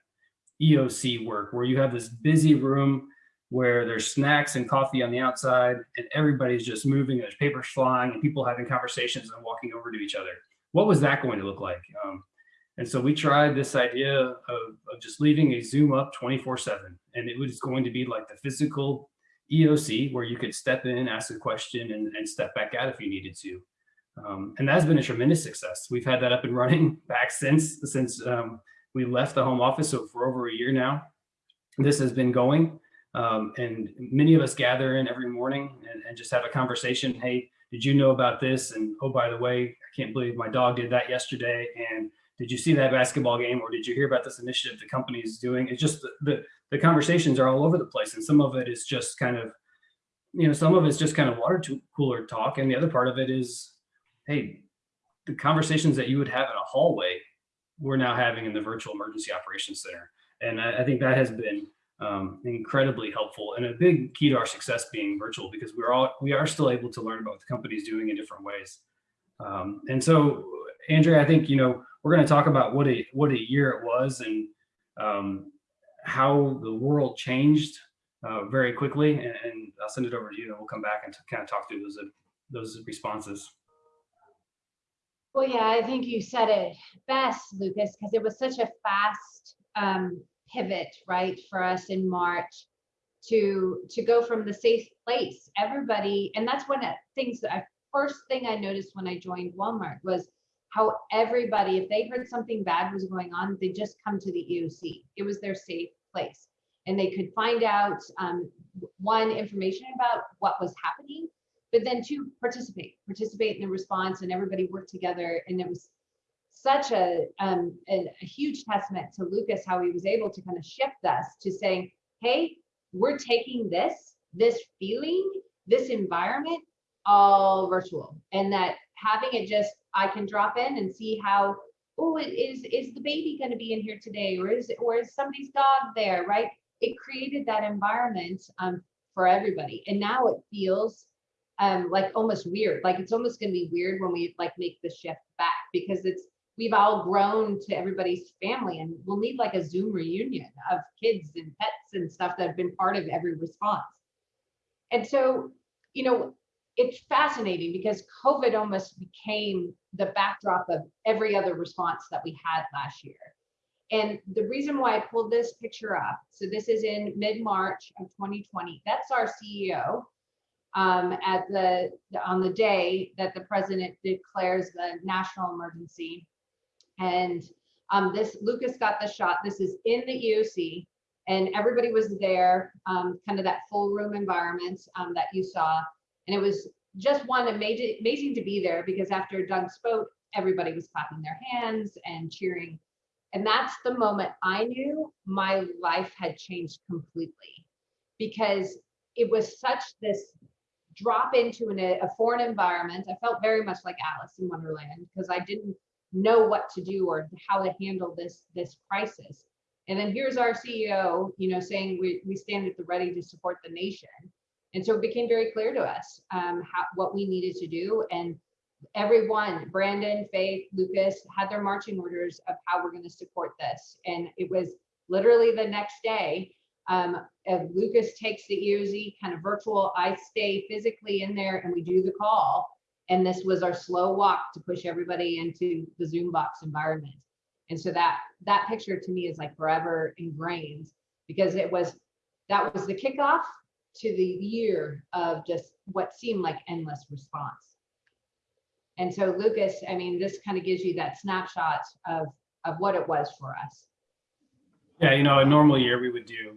EOC work, where you have this busy room where there's snacks and coffee on the outside, and everybody's just moving, there's papers flying, and people having conversations and walking over to each other. What was that going to look like? Um, and so we tried this idea of, of just leaving a Zoom up 24 7. And it was going to be like the physical EOC where you could step in, ask a question, and, and step back out if you needed to. Um, and that's been a tremendous success. We've had that up and running (laughs) back since since um, we left the home office, so for over a year now. This has been going, um, and many of us gather in every morning and, and just have a conversation. Hey, did you know about this? And oh, by the way, I can't believe my dog did that yesterday. And did you see that basketball game, or did you hear about this initiative the company is doing? It's just the, the the conversations are all over the place, and some of it is just kind of, you know, some of it's just kind of water cooler talk, and the other part of it is hey, the conversations that you would have in a hallway, we're now having in the virtual emergency operations center. And I, I think that has been um, incredibly helpful and a big key to our success being virtual because we're all, we are still able to learn about what the company's doing in different ways. Um, and so, Andrea, I think, you know, we're going to talk about what a, what a year it was and um, how the world changed uh, very quickly. And, and I'll send it over to you and we'll come back and kind of talk through those, those responses. Well, yeah, I think you said it best, Lucas, because it was such a fast um, pivot, right, for us in March to to go from the safe place. Everybody, and that's one of the things that I first thing I noticed when I joined Walmart was how everybody, if they heard something bad was going on, they just come to the EOC. It was their safe place, and they could find out um, one information about what was happening but then to participate, participate in the response and everybody worked together. And it was such a, um, a, a, huge testament to Lucas, how he was able to kind of shift us to saying, hey, we're taking this, this feeling, this environment, all virtual. And that having it just, I can drop in and see how, oh, is, is the baby going to be in here today? Or is, or is somebody's dog there, right? It created that environment um, for everybody. And now it feels um like almost weird like it's almost going to be weird when we like make the shift back because it's we've all grown to everybody's family and we'll need like a zoom reunion of kids and pets and stuff that have been part of every response and so you know it's fascinating because covid almost became the backdrop of every other response that we had last year and the reason why i pulled this picture up so this is in mid-march of 2020 that's our ceo um, at the on the day that the president declares the national emergency. And um, this Lucas got the shot. This is in the EOC, and everybody was there, um, kind of that full room environment um, that you saw. And it was just one amazing, amazing to be there because after Doug spoke, everybody was clapping their hands and cheering. And that's the moment I knew my life had changed completely because it was such this drop into an, a foreign environment. I felt very much like Alice in Wonderland because I didn't know what to do or how to handle this this crisis. And then here's our CEO, you know, saying we, we stand at the ready to support the nation. And so it became very clear to us um, how, what we needed to do. And everyone, Brandon, Faith, Lucas, had their marching orders of how we're going to support this. And it was literally the next day um, Lucas takes the EOC kind of virtual, I stay physically in there and we do the call. And this was our slow walk to push everybody into the Zoom box environment. And so that that picture to me is like forever ingrained because it was that was the kickoff to the year of just what seemed like endless response. And so Lucas, I mean, this kind of gives you that snapshot of of what it was for us. Yeah, you know, a normal year we would do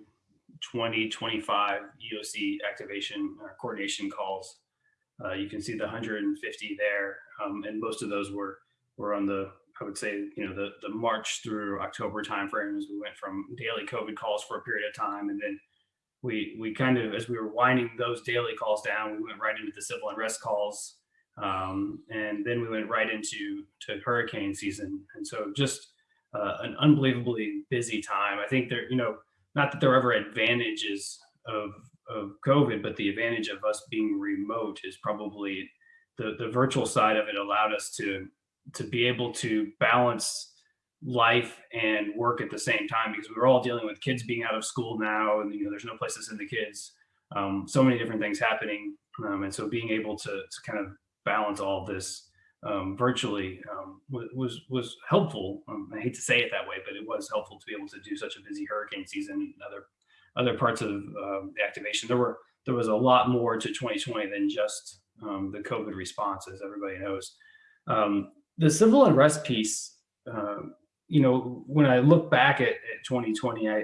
20, 25 EOC activation or coordination calls. Uh, you can see the 150 there, um, and most of those were were on the I would say you know the the March through October timeframe as we went from daily COVID calls for a period of time, and then we we kind of as we were winding those daily calls down, we went right into the civil unrest calls, um, and then we went right into to hurricane season, and so just uh, an unbelievably busy time. I think there you know not that there are ever advantages of of COVID, but the advantage of us being remote is probably the the virtual side of it allowed us to to be able to balance life and work at the same time because we were all dealing with kids being out of school now and you know there's no place to send the kids um, so many different things happening um, and so being able to, to kind of balance all of this um, virtually um, was was helpful. Um, I hate to say it that way, but it was helpful to be able to do such a busy hurricane season and other other parts of um, the activation. There were there was a lot more to 2020 than just the COVID response, as everybody knows. The civil unrest piece, uh, you know, when I look back at, at 2020, I, I,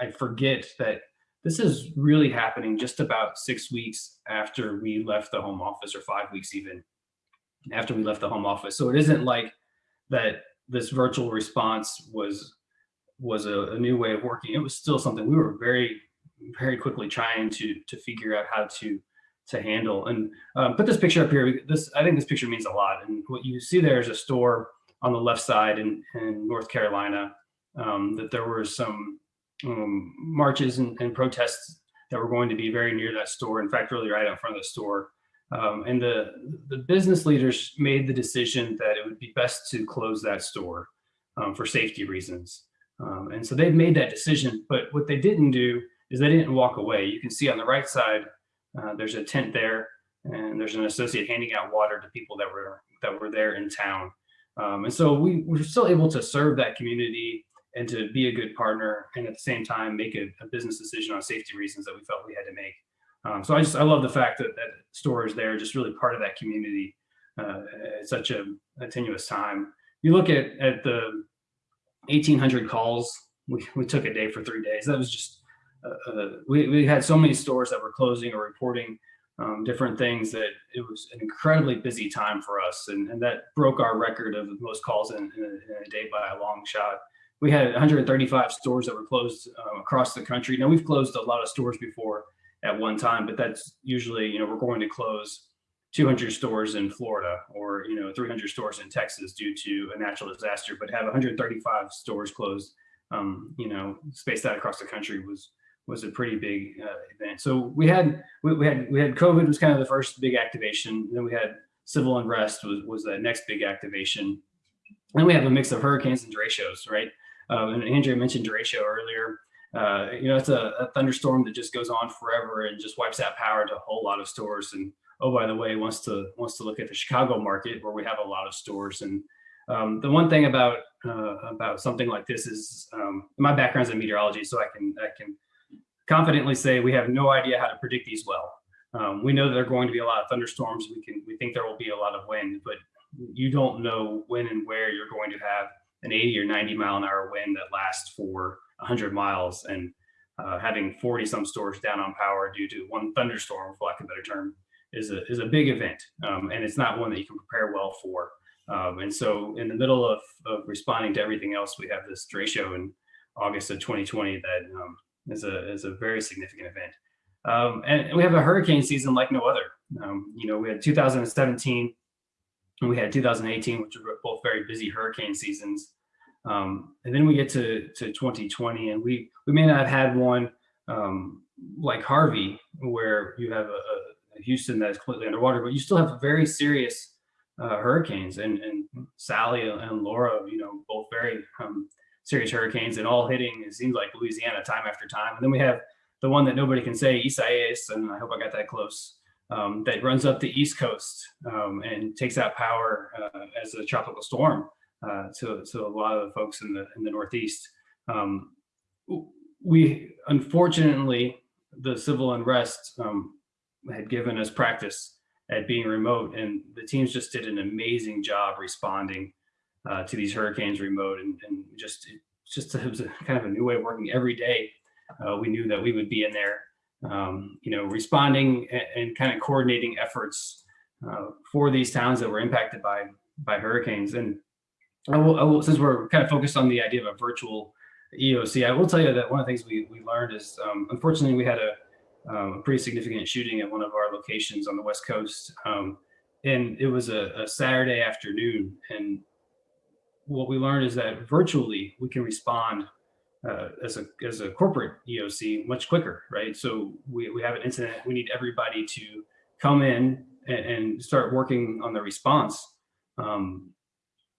I forget that this is really happening just about six weeks after we left the home office, or five weeks even after we left the home office. So it isn't like that this virtual response was was a, a new way of working. It was still something we were very very quickly trying to to figure out how to to handle. And um, put this picture up here. This I think this picture means a lot. And what you see there is a store on the left side in, in North Carolina. Um, that there were some um, marches and, and, protests that were going to be very near that store. In fact, really right out front of the store. Um, and the the business leaders made the decision that it would be best to close that store um, for safety reasons. Um, and so they've made that decision. But what they didn't do is they didn't walk away. You can see on the right side, uh, there's a tent there, and there's an associate handing out water to people that were that were there in town. Um, and so we were still able to serve that community and to be a good partner, and at the same time make a, a business decision on safety reasons that we felt we had to make. Um, so I just I love the fact that that store is there, just really part of that community uh, at such a, a tenuous time. You look at at the 1,800 calls we, we took a day for three days. That was just uh, uh, we, we had so many stores that were closing or reporting um, different things that it was an incredibly busy time for us. And, and that broke our record of most calls in, in, a, in, a, day by a long shot. We had 135 stores that were closed um, across the country. Now we've closed a lot of stores before at one time, but that's usually, you know, we're going to close 200 stores in Florida or, you know, 300 stores in Texas due to a natural disaster, but have 135 stores closed, um, you know, spaced out across the country was, was a pretty big uh, event. So we had we, we, had we had COVID was kind of the first big activation. Then we had civil unrest was was the next big activation. Then we have a mix of hurricanes and derechos, right? Um, and Andrea mentioned derecho earlier. Uh, you know, it's a, a, thunderstorm that just goes on forever and just wipes out power to a whole lot of stores. And oh, by the way, wants to wants to look at the Chicago market where we have a lot of stores. And um, the one thing about uh, about something like this is um, my background's in meteorology, so I can I can confidently say we have no idea how to predict these well. Um, we know that there are going to be a lot of thunderstorms. We can we think there will be a lot of wind, but you don't know when and where you're going to have an 80 or 90 mile an hour wind that lasts for 100 miles. And uh, having 40 some stores down on power due to one thunderstorm, for lack of a better term, is a is a big event, um, and it's not one that you can prepare well for. Um, and so, in the middle of, of responding to everything else, we have this derecho in August of 2020 that um, is a is a very significant event. Um, and we have a hurricane season like no other. Um, you know, we had 2017 and we had 2018, which were both very busy hurricane seasons. Um, and then we get to, to 2020 and we, we may not have had one um, like Harvey, where you have a, a, Houston that is completely underwater, but you still have very serious uh, hurricanes and, and Sally and Laura, you know, both very um, serious hurricanes and all hitting, it seems like Louisiana time after time. And then we have the one that nobody can say, Isaias, and I hope I got that close, um, that runs up the East Coast um, and takes out power uh, as a tropical storm uh, to, to a lot of the folks in the, in the Northeast. Um, we, unfortunately, the civil unrest um, had given us practice at being remote and the teams just did an amazing job responding uh, to these hurricanes remote and, and just just it was a, kind of a new way of working every day. Uh, we knew that we would be in there, um, you know, responding and, and, kind of coordinating efforts uh, for these towns that were impacted by by hurricanes. And I will, I will, since we're kind of focused on the idea of a virtual EOC, I will tell you that one of the things we, we learned is, um, unfortunately, we had a, um, a, pretty significant shooting at one of our locations on the West Coast. Um, and it was a, a Saturday afternoon and what we learned is that virtually we can respond uh, as a as a corporate EOC much quicker, right? So we, we have an incident, we need everybody to come in and, and start working on the response. Um,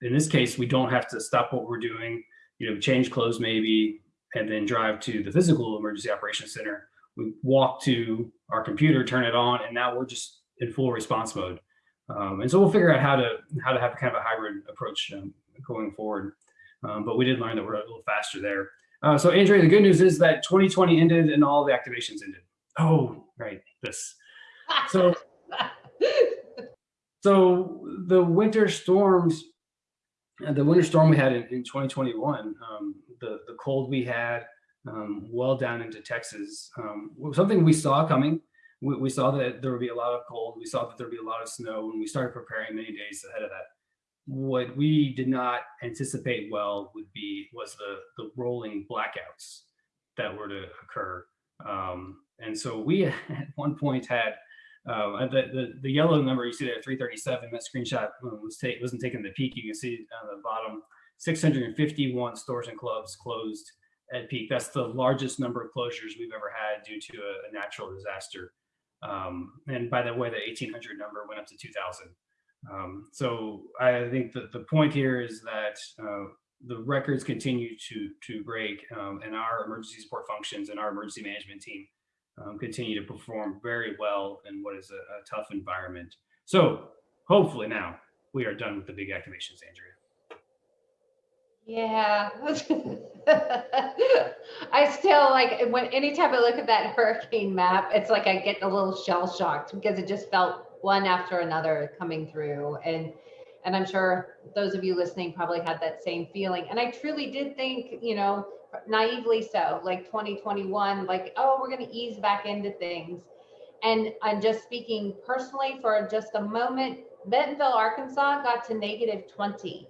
in this case, we don't have to stop what we're doing, you know, change clothes maybe, and then drive to the physical emergency operations center. We walk to our computer, turn it on, and now we're just in full response mode. Um, and so we'll figure out how to how to have kind of a hybrid approach um, going forward. Um, but we did learn that we're a little faster there. Uh, so Andrea, the good news is that 2020 ended and all the activations ended. Oh, right, this. So (laughs) so the winter storms, uh, the winter storm we had in, in 2021, um, the, the cold we had um, well down into Texas, um, something we saw coming. We, we saw that there would be a lot of cold. We saw that there would be a lot of snow, and we started preparing many days ahead of that. What we did not anticipate well would be was the the rolling blackouts that were to occur. Um, and so we (laughs) at one point had uh, the, the the yellow number you see there, 337. That screenshot was ta- wasn't taken the peak. You can see on the bottom, 651 stores and clubs closed at peak. That's the largest number of closures we've ever had due to a, a natural disaster. Um, and by the way, the 1800 number went up to 2000. Um, so I think that the point here is that uh, the records continue to to break, um, and our emergency support functions and our emergency management team um, continue to perform very well in what is a, a tough environment. So hopefully now we are done with the big activations, Andrea. Yeah. (laughs) I still like when anytime I look at that hurricane map, it's like I get a little shell shocked because it just felt one after another coming through. And and I'm sure those of you listening probably had that same feeling. And I truly did think, you know, naively so, like 2021, like, oh, we're going to ease back into things. And I'm just speaking personally for just a moment. Bentonville, Arkansas got to negative 20.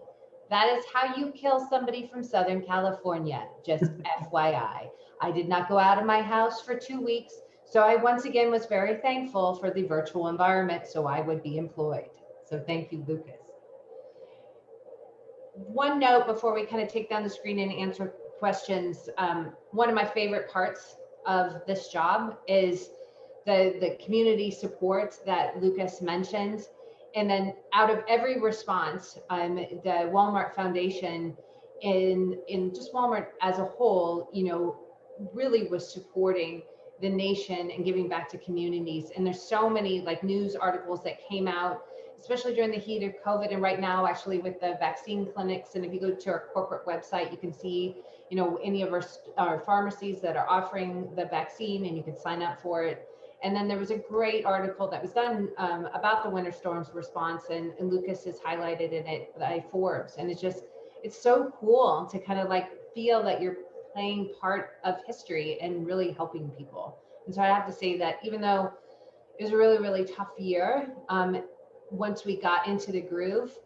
That is how you kill somebody from Southern California, just (laughs) FYI. I did not go out of my house for two weeks. So I once again was very thankful for the virtual environment so I would be employed. So thank you, Lucas. One note before we kind of take down the screen and answer questions. Um, one of my favorite parts of this job is the, the community support that Lucas mentioned. And then out of every response, um, the Walmart Foundation in, in just Walmart as a whole, you know, really was supporting the nation and giving back to communities. And there's so many like news articles that came out, especially during the heat of COVID and right now actually with the vaccine clinics. And if you go to our corporate website, you can see, you know, any of our, our pharmacies that are offering the vaccine and you can sign up for it. And then there was a great article that was done um, about the winter storms response and, and Lucas has highlighted in it by Forbes. And it's just, it's so cool to kind of like feel that you're playing part of history and really helping people. And so I have to say that even though it was a really, really tough year, um, once we got into the groove,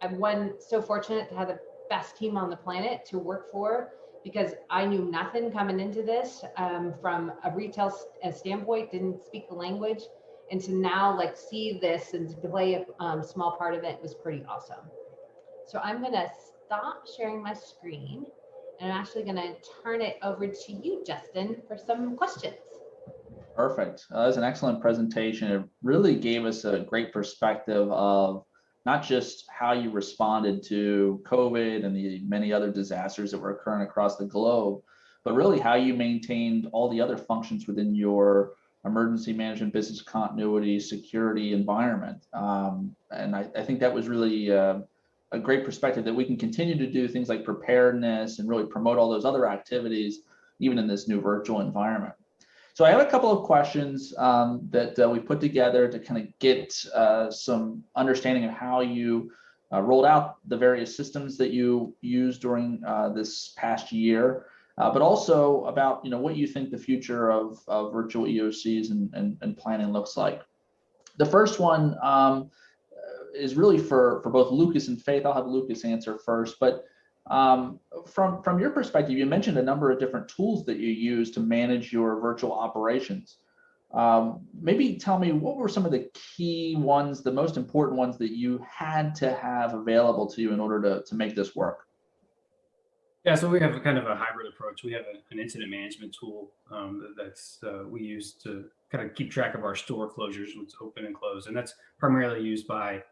I'm one so fortunate to have the best team on the planet to work for because I knew nothing coming into this um, from a retail standpoint, didn't speak the language. And to now like see this and to play a um, small part of it was pretty awesome. So I'm gonna stop sharing my screen and I'm actually gonna turn it over to you, Justin, for some questions. Perfect. Uh, that was an excellent presentation. It really gave us a great perspective of not just how you responded to COVID and the many other disasters that were occurring across the globe, but really how you maintained all the other functions within your emergency management, business continuity, security environment. Um, and I, I, think that was really uh, a great perspective that we can continue to do things like preparedness and really promote all those other activities, even in this new virtual environment. So I have a couple of questions um, that uh, we put together to kind of get uh, some understanding of how you uh, rolled out the various systems that you used during uh, this past year, uh, but also about you know what you think the future of, of virtual EOCs and, and, and, planning looks like. The first one um, is really for, for both Lucas and Faith. I'll have Lucas answer first, but um, from, from your perspective, you mentioned a number of different tools that you use to manage your virtual operations. Um, maybe tell me what were some of the key ones, the most important ones that you had to have available to you in order to, to make this work? Yeah, so we have a kind of a hybrid approach. We have a, an incident management tool um, that's uh, we use to kind of keep track of our store closures, what's open and closed, and that's primarily used by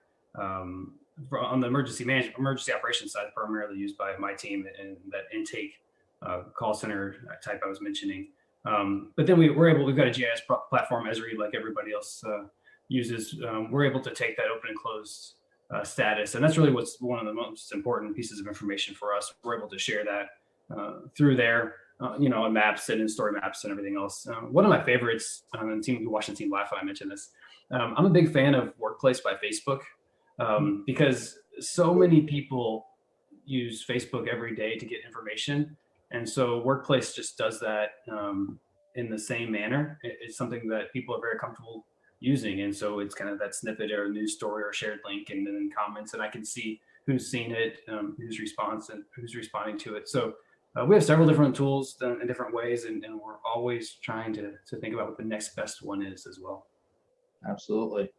um, on the emergency management, emergency operations side, primarily used by my team and that intake uh, call center type I was mentioning. Um, but then we, we're able, we've got a GIS platform, Esri, like everybody else uh, uses. Um, we're able to take that open and closed uh, status. And that's really what's one of the most important pieces of information for us. We're able to share that uh, through there, uh, you know, on maps and in story maps and everything else. Um, one of my favorites, um, and team, watching Team Live, I mentioned this, um, I'm a big fan of Workplace by Facebook um, because so many people use Facebook every day to get information. And so Workplace just does that um, in the same manner. It- It's something that people are very comfortable using. And so it's kind of that snippet or a news story or shared link and then comments and I can see who's seen it, um, who's response and who's responding to it. So uh, we have several different tools done in different ways and, and we're always trying to, to think about what the next best one is as well. Absolutely.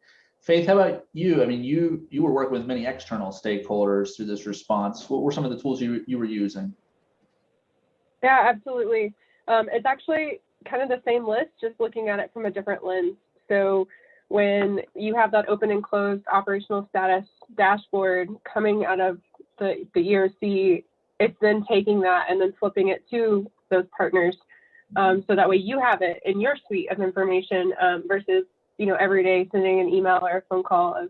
Faith, how about you? I mean, you, you were working with many external stakeholders through this response. What were some of the tools you, you were using? Yeah, absolutely. Um, it's actually kind of the same list, just looking at it from a different lens. So when you have that open and closed operational status dashboard coming out of the, the ERC, it's then taking that and then flipping it to those partners. Um, so that way you have it in your suite of information um, versus, you know, every day sending an email or a phone call of,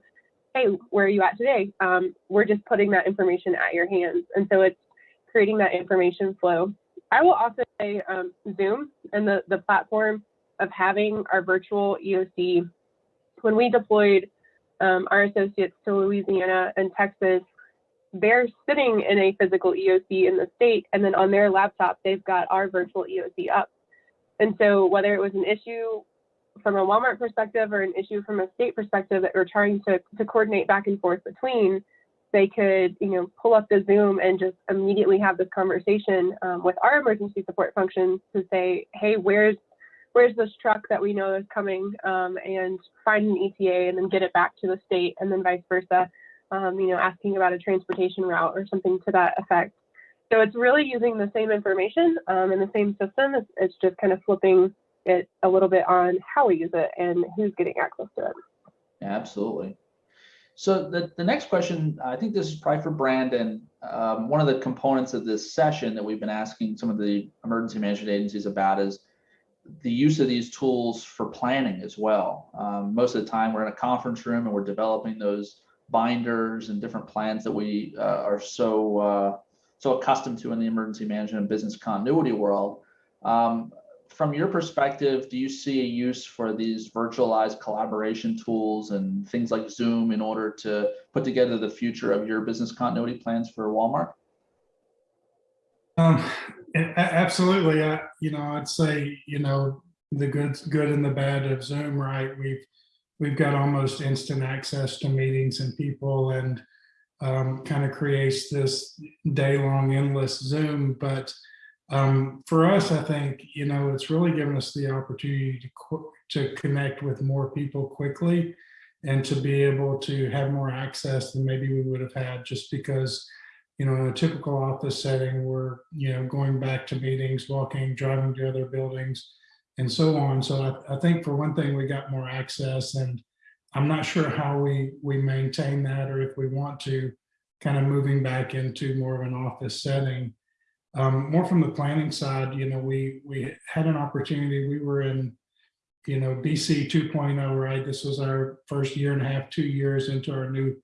hey, where are you at today? Um, we're just putting that information at your hands. And so it's creating that information flow. I will also say um, Zoom and the, the platform of having our virtual EOC. When we deployed um, our associates to Louisiana and Texas, they're sitting in a physical EOC in the state, and then on their laptop, they've got our virtual EOC up. And so, whether it was an issue from a Walmart perspective or an issue from a state perspective that we're trying to, to coordinate back and forth between, they could, you know, pull up the Zoom and just immediately have this conversation um, with our emergency support functions to say, hey, where's where's this truck that we know is coming, um, and find an ETA and then get it back to the state, and then vice versa. Um, you know, asking about a transportation route or something to that effect. So it's really using the same information um, in the same system. It's, it's just kind of flipping it a little bit on how we use it and who's getting access to it. Absolutely. So the, the next question, I think this is probably for Brandon. Um, one of the components of this session that we've been asking some of the emergency management agencies about is the use of these tools for planning as well. Um, most of the time we're in a conference room and we're developing those binders and different plans that we uh, are so uh, so accustomed to in the emergency management and business continuity world. Um, from your perspective, do you see a use for these virtualized collaboration tools and things like Zoom in order to put together the future of your business continuity plans for Walmart? Um, absolutely. I, you know, I'd say, you know, the good, good and the bad of Zoom, right? We've, we've got almost instant access to meetings and people and um, kind of creates this day long endless Zoom. But um, for us, I think, you know, it's really given us the opportunity to, to connect with more people quickly and to be able to have more access than maybe we would have had just because you know, in a typical office setting, we're, you know, going back to meetings, walking, driving to other buildings and so on. So I, I think for one thing, we got more access and I'm not sure how we, we maintain that or if we want to kind of moving back into more of an office setting. Um, more from the planning side, you know, we, we had an opportunity, we were in, you know, BC 2.0, right? This was our first year and a half, two years into our new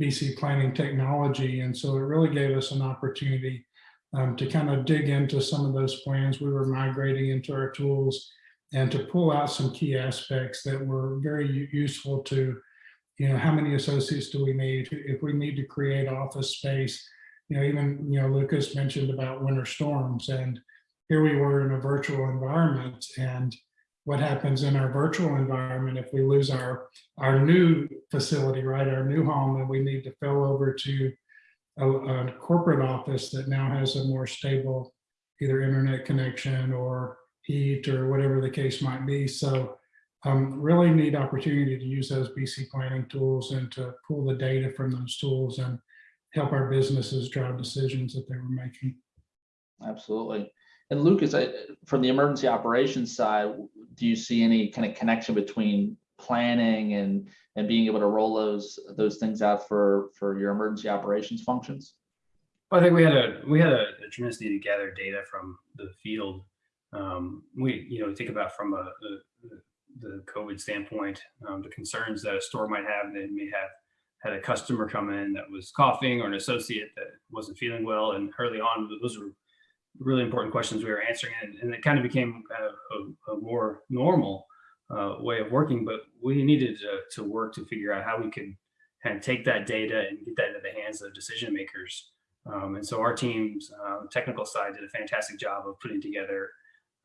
BC planning technology. And so it really gave us an opportunity um, to kind of dig into some of those plans we were migrating into our tools and to pull out some key aspects that were very useful to, you know, how many associates do we need? If we need to create office space, you know, even, you know, Lucas mentioned about winter storms and here we were in a virtual environment and what happens in our virtual environment if we lose our our new facility, right, our new home, and we need to fill over to a, a corporate office that now has a more stable either internet connection or heat or whatever the case might be. So um, really neat opportunity to use those BC planning tools and to pull the data from those tools and help our businesses drive decisions that they were making. Absolutely. And Lucas, I, from the emergency operations side, do you see any kind of connection between planning and and being able to roll those those things out for for your emergency operations functions? Well, I think we had a we had a, a tremendous need to gather data from the field. Um, we you know think about from a, a, the COVID standpoint, um, the concerns that a store might have. They may have had a customer come in that was coughing or an associate that wasn't feeling well, and early on those were really important questions we were answering, and, and it kind of became kind of a, a more normal uh, way of working, but we needed to, to work to figure out how we could kind of take that data and get that into the hands of decision makers. Um, and so our team's uh, technical side did a fantastic job of putting together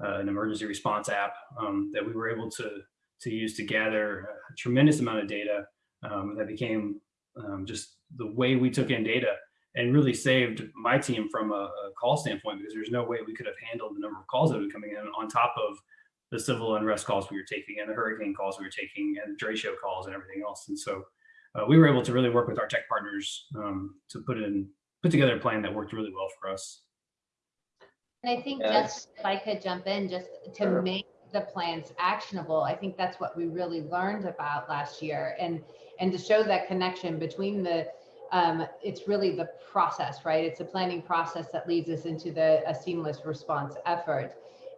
uh, an emergency response app um, that we were able to to use to gather a tremendous amount of data um, that became um, just the way we took in data and really saved my team from a, a, call standpoint because there's no way we could have handled the number of calls that were coming in on top of the civil unrest calls we were taking and the hurricane calls we were taking and the derecho calls and everything else. And so uh, we were able to really work with our tech partners um, to put in put together a plan that worked really well for us. And I think Yes. just if I could jump in just to Sure. make the plans actionable, I think that's what we really learned about last year and and to show that connection between the um, it's really the process, right? It's a planning process that leads us into the a seamless response effort,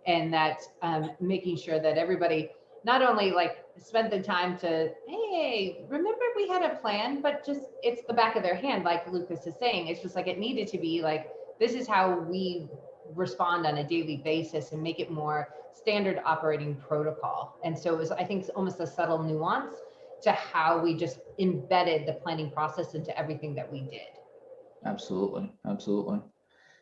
and that um, making sure that everybody not only like spent the time to hey remember we had a plan? But just it's the back of their hand like lucas is saying. It's just like it needed to be like this is how we respond on a daily basis and make it more standard operating protocol. And so it was i think almost a subtle nuance to how we just embedded the planning process into everything that we did Absolutely, absolutely.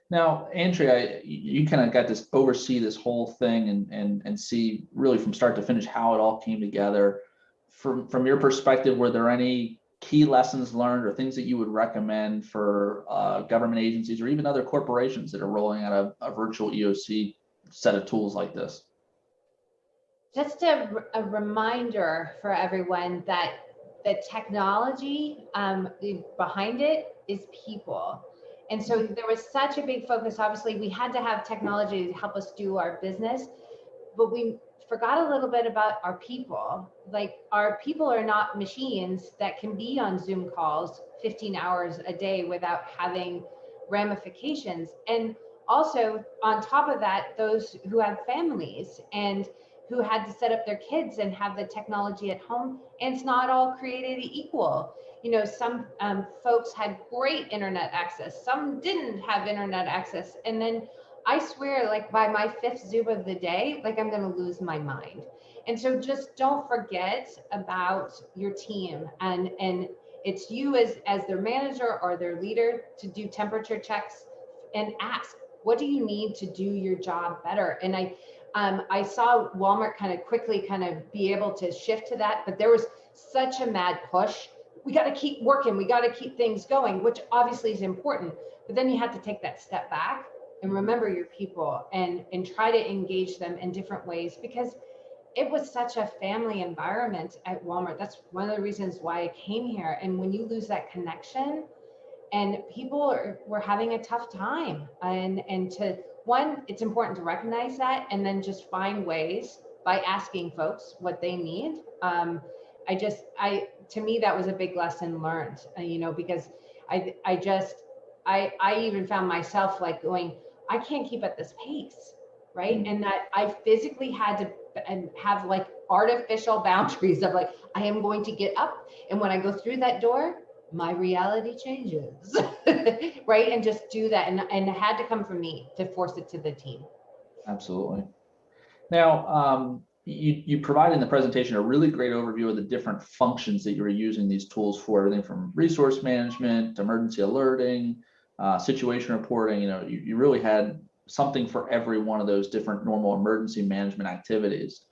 Now, Andrea, you, kind of got to oversee this whole thing and and and see really from start to finish how it all came together. From from your perspective, were there any key lessons learned or things that you would recommend for uh, government agencies or even other corporations that are rolling out a, a virtual EOC set of tools like this? Just a, a reminder for everyone that the technology um, behind it is people. And so there was such a big focus. Obviously, we had to have technology to help us do our business, but we forgot a little bit about our people. Like, our people are not machines that can be on Zoom calls 15 hours a day without having ramifications. And also, on top of that, those who have families and who had to set up their kids and have the technology at home and it's not all created equal. You know some um, folks had great internet access some didn't have internet access and then i swear like by my fifth zoom of the day like i'm going to lose my mind. And so just don't forget about your team and and it's you as as their manager or their leader to do temperature checks and ask what do you need to do your job better? And i um, I saw Walmart kind of quickly kind of be able to shift to that, but there was such a mad push. We got to keep working. We got to keep things going, which obviously is important. But then you have to take that step back and remember your people and and try to engage them in different ways because it was such a family environment at Walmart. That's one of the reasons why I came here. And when you lose that connection, and people are, were having a tough time, and and to one, it's important to recognize that and then just find ways by asking folks what they need. Um, I just, I, to me, that was a big lesson learned, uh, you know, because I, I just, I, I even found myself like going, I can't keep at this pace, right? And that I physically had to and have like artificial (laughs) boundaries of like, I am going to get up, and when I go through that door, my reality changes (laughs) right and just do that and, and it had to come from me to force it to the team Absolutely. Now, um, you, you provide in the presentation a really great overview of the different functions that you're using these tools for, everything from resource management, emergency alerting, uh, situation reporting, you know, you, you really had something for every one of those different normal emergency management activities.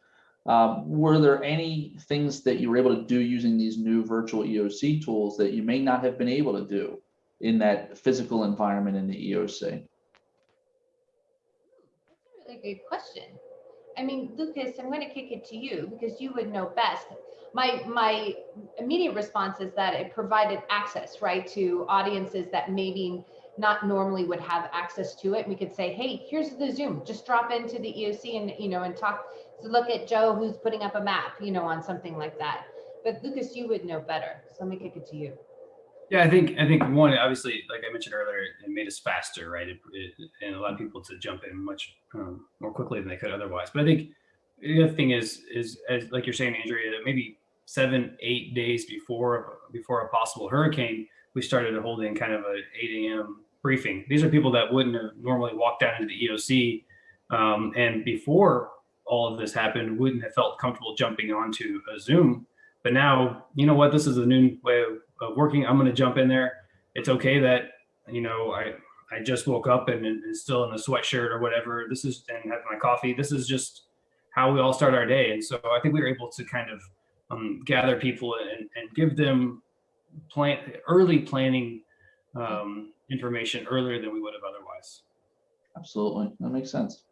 Um, were there any things that you were able to do using these new virtual EOC tools that you may not have been able to do in that physical environment in the EOC? That's a really good question. I mean, Lucas, I'm going to kick it to you because you would know best. My my immediate response is that it provided access, right, to audiences that maybe not normally would have access to it. We could say, hey, here's the Zoom. Just drop into the EOC and you know and talk. So look at Joe who's putting up a map, you know, on something like that. But Lucas, you would know better. So let me kick it to you. Yeah, I think I think one obviously, like I mentioned earlier, it made us faster, right? It, it, and allowed people to jump in much um, more quickly than they could otherwise. But I think the other thing is is as like you're saying, Andrea, that maybe seven, eight days before before a possible hurricane, we started holding kind of a 8 a.m. briefing. These are people that wouldn't have normally walked down into the EOC, um, and before all of this happened, wouldn't have felt comfortable jumping onto a Zoom. But now, you know what? This is a new way of, working. I'm going to jump in there. It's okay that you know I I just woke up and and still in a sweatshirt or whatever. This is and have my coffee. This is just how we all start our day. And so I think we were able to kind of um, gather people and, and give them plan early planning um, information earlier than we would have otherwise. Absolutely, that makes sense.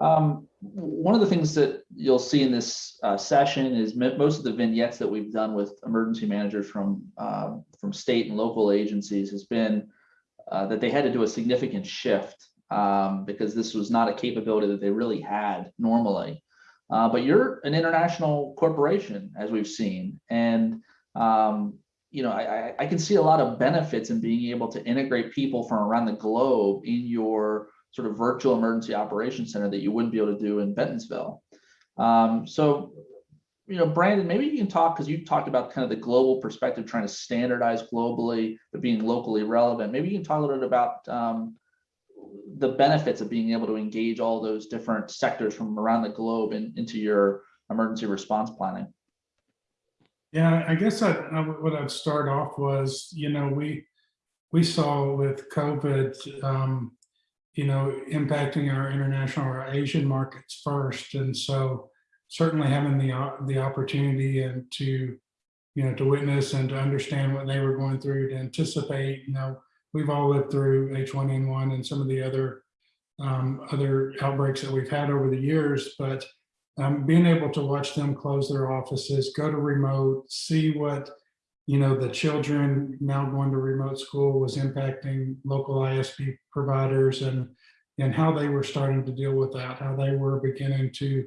Um, one of the things that you'll see in this uh, session is most of the vignettes that we've done with emergency managers from uh, from state and local agencies has been uh, that they had to do a significant shift um, because this was not a capability that they really had normally. Uh, but you're an international corporation, as we've seen, and um, you know, I, I, I can see a lot of benefits in being able to integrate people from around the globe in your sort of virtual emergency operations center that you wouldn't be able to do in Bentonville. Um, so, you know, Brandon, maybe you can talk because you talked about kind of the global perspective, trying to standardize globally, but being locally relevant. Maybe you can talk a little bit about um, the benefits of being able to engage all those different sectors from around the globe in, into your emergency response planning. Yeah, I guess I, I what I'd start off was, you know, we, we saw with COVID, um, you know, impacting our international or Asian markets first. And so certainly having the, the opportunity and to, you know, to witness and to understand what they were going through, to anticipate, you know, we've all lived through H1N1 and some of the other, um, other outbreaks that we've had over the years, but um, being able to watch them close their offices, go to remote, see what, you know, the children now going to remote school was impacting local ISP providers and, and how they were starting to deal with that, how they were beginning to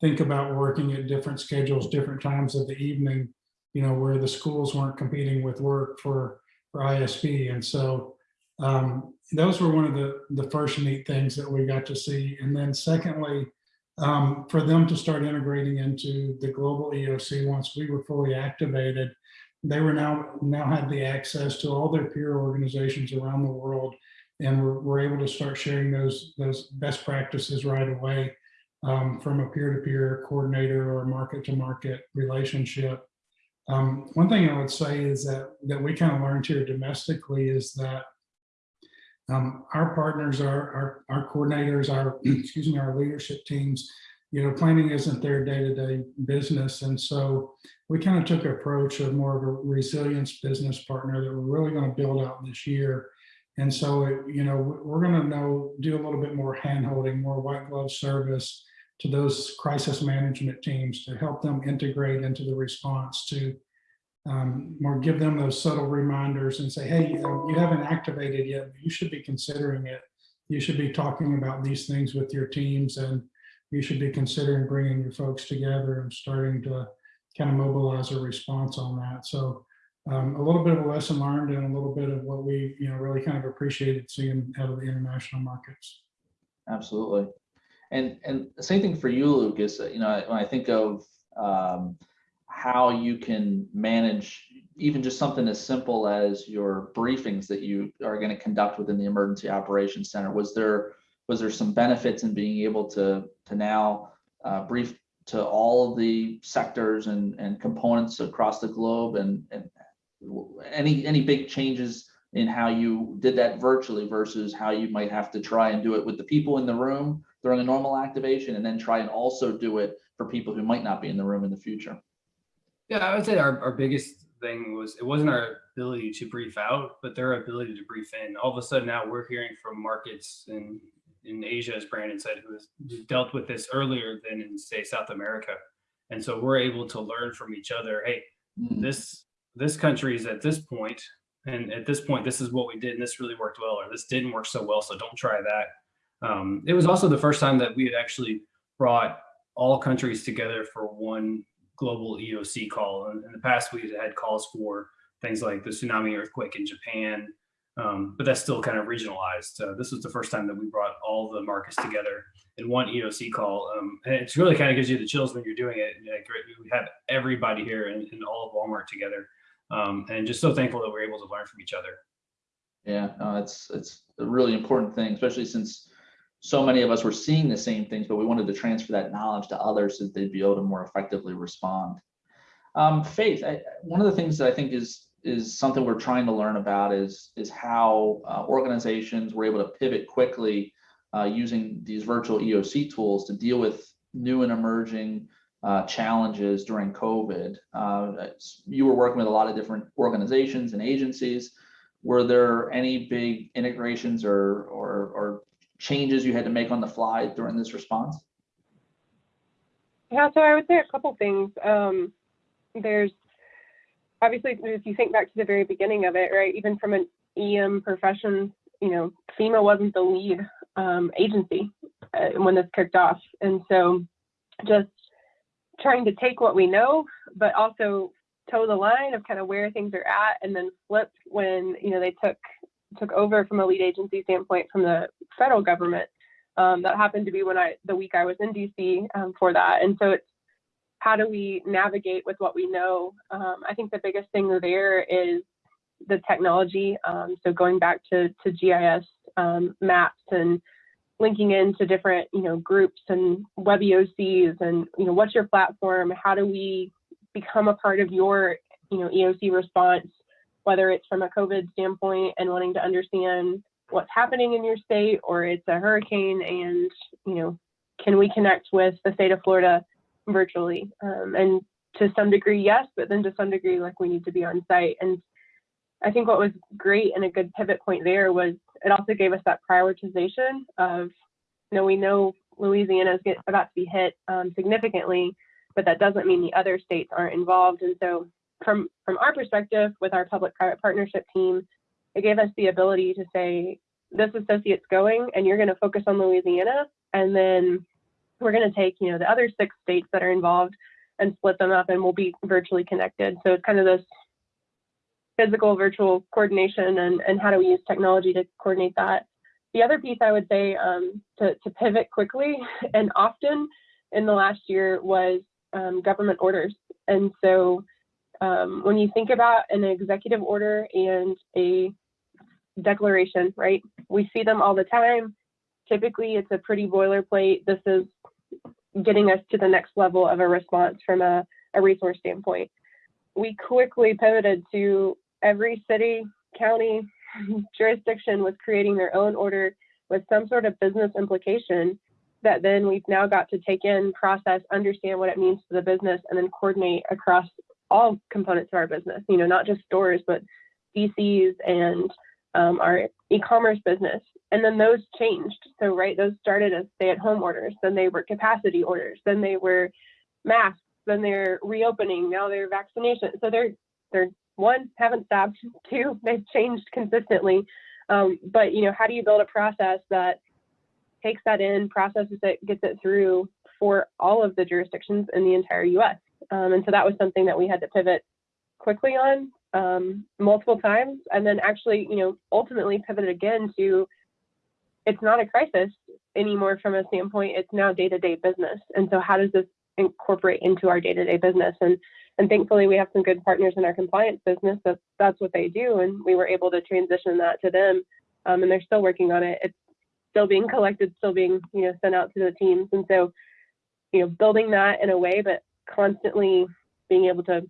think about working at different schedules, different times of the evening, you know, where the schools weren't competing with work for, for ISP. And so um, those were one of the, the first neat things that we got to see. And then secondly, um, for them to start integrating into the global EOC once we were fully activated. They were now now had the access to all their peer organizations around the world, and we're, able to start sharing those those best practices right away um, from a peer-to-peer coordinator or market-to-market relationship. Um, one thing I would say is that that we kind of learned here domestically is that um, our partners, our, our, our coordinators, our, (clears throat) excuse me, our leadership teams, you know, planning isn't their day-to-day business. And so we kind of took an approach of more of a resilience business partner that we're really going to build out this year. And so, it, you know, we're going to know, do a little bit more hand-holding, more white glove service to those crisis management teams to help them integrate into the response to um, or give them those subtle reminders and say, hey, you, you haven't activated yet, you should be considering it. You should be talking about these things with your teams and you should be considering bringing your folks together and starting to kind of mobilize a response on that. So um, a little bit of a lesson learned and a little bit of what we, you know, really kind of appreciated seeing out of the international markets. Absolutely. And and the same thing for you, Lucas. You know, when I think of um, how you can manage even just something as simple as your briefings that you are going to conduct within the emergency operations center was there was there some benefits in being able to to now uh, brief to all of the sectors and and components across the globe and and any any big changes in how you did that virtually versus how you might have to try and do it with the people in the room during a normal activation and then try and also do it for people who might not be in the room in the future Yeah, I would say our, our biggest thing was it wasn't our ability to brief out, but their ability to brief in. All of a sudden now we're hearing from markets in in Asia, as Brandon said, who has dealt with this earlier than in say South America. And so we're able to learn from each other. Hey, Mm, this this country is at this point, and at this point, this is what we did, and this really worked well, or this didn't work so well, so don't try that. Um, it was also the first time that we had actually brought all countries together for one global EOC call. And in the past, we had calls for things like the tsunami earthquake in Japan, um, but that's still kind of regionalized. Uh, this was the first time that we brought all the markets together in one EOC call. Um, and it's really kind of gives you the chills when you're doing it. Like, we have everybody here and, and all of Walmart together. Um, and just so thankful that we're able to learn from each other. Yeah, no, it's it's a really important thing, especially since so many of us were seeing the same things, but we wanted to transfer that knowledge to others so that they'd be able to more effectively respond. Um, Faith, I, one of the things that I think is is something we're trying to learn about is is how uh, organizations were able to pivot quickly uh, using these virtual EOC tools to deal with new and emerging uh, challenges during COVID. Uh, you were working with a lot of different organizations and agencies. Were there any big integrations or, or, or changes you had to make on the fly during this response? Yeah, so I would say a couple things. Um, there's obviously, if you think back to the very beginning of it, right, even from an EM profession, you know, FEMA wasn't the lead um, agency uh, when this kicked off. And so just trying to take what we know, but also toe the line of kind of where things are at and then flip when, you know, they took took over from a lead agency standpoint from the federal government. Um, that happened to be when I the week I was in DC um, for that. And so it's how do we navigate with what we know? Um, I think the biggest thing there is the technology. Um, so going back to, to GIS um, maps and linking into different, you know, groups and WebEOCs and, you know, what's your platform? How do we become a part of your, you know, EOC response, whether it's from a COVID standpoint and wanting to understand what's happening in your state or it's a hurricane and, you know, can we connect with the state of Florida virtually? Um, and to some degree, yes, but then to some degree, like we need to be on site. And I think what was great and a good pivot point there was it also gave us that prioritization of, you know, we know Louisiana is about to be hit um, significantly, but that doesn't mean the other states aren't involved. And so from, from our perspective with our public-private partnership team, it gave us the ability to say, this associate's going and you're gonna focus on Louisiana. And then we're gonna take, you know, the other six states that are involved and split them up and we'll be virtually connected. So it's kind of this physical virtual coordination and, and how do we use technology to coordinate that. The other piece I would say um, to, to pivot quickly (laughs) and often in the last year was um, government orders. And so um, when you think about an executive order and a declaration, right, we see them all the time. Typically, it's a pretty boilerplate. This is getting us to the next level of a response from a, a resource standpoint. We quickly pivoted to every city, county, (laughs) jurisdiction was creating their own order with some sort of business implication that then we've now got to take in, process, understand what it means to the business, and then coordinate across all components of our business, you know, not just stores, but DCs and um, our e-commerce business. And then those changed. So, right, those started as stay-at-home orders, then they were capacity orders, then they were masks, then they're reopening, now they're vaccination. So they're they're one haven't stopped, (laughs) two they've changed consistently. Um, but you know, how do you build a process that takes that in, processes it, gets it through for all of the jurisdictions in the entire U.S. Um, and so that was something that we had to pivot quickly on um, multiple times, and then actually, you know, ultimately pivoted again to it's not a crisis anymore from a standpoint. It's now day-to-day business. And so, how does this incorporate into our day-to-day business? And and thankfully, we have some good partners in our compliance business. That that's what they do, and we were able to transition that to them. Um, and they're still working on it. It's still being collected, still being you know sent out to the teams. And so, you know, building that in a way, but constantly being able to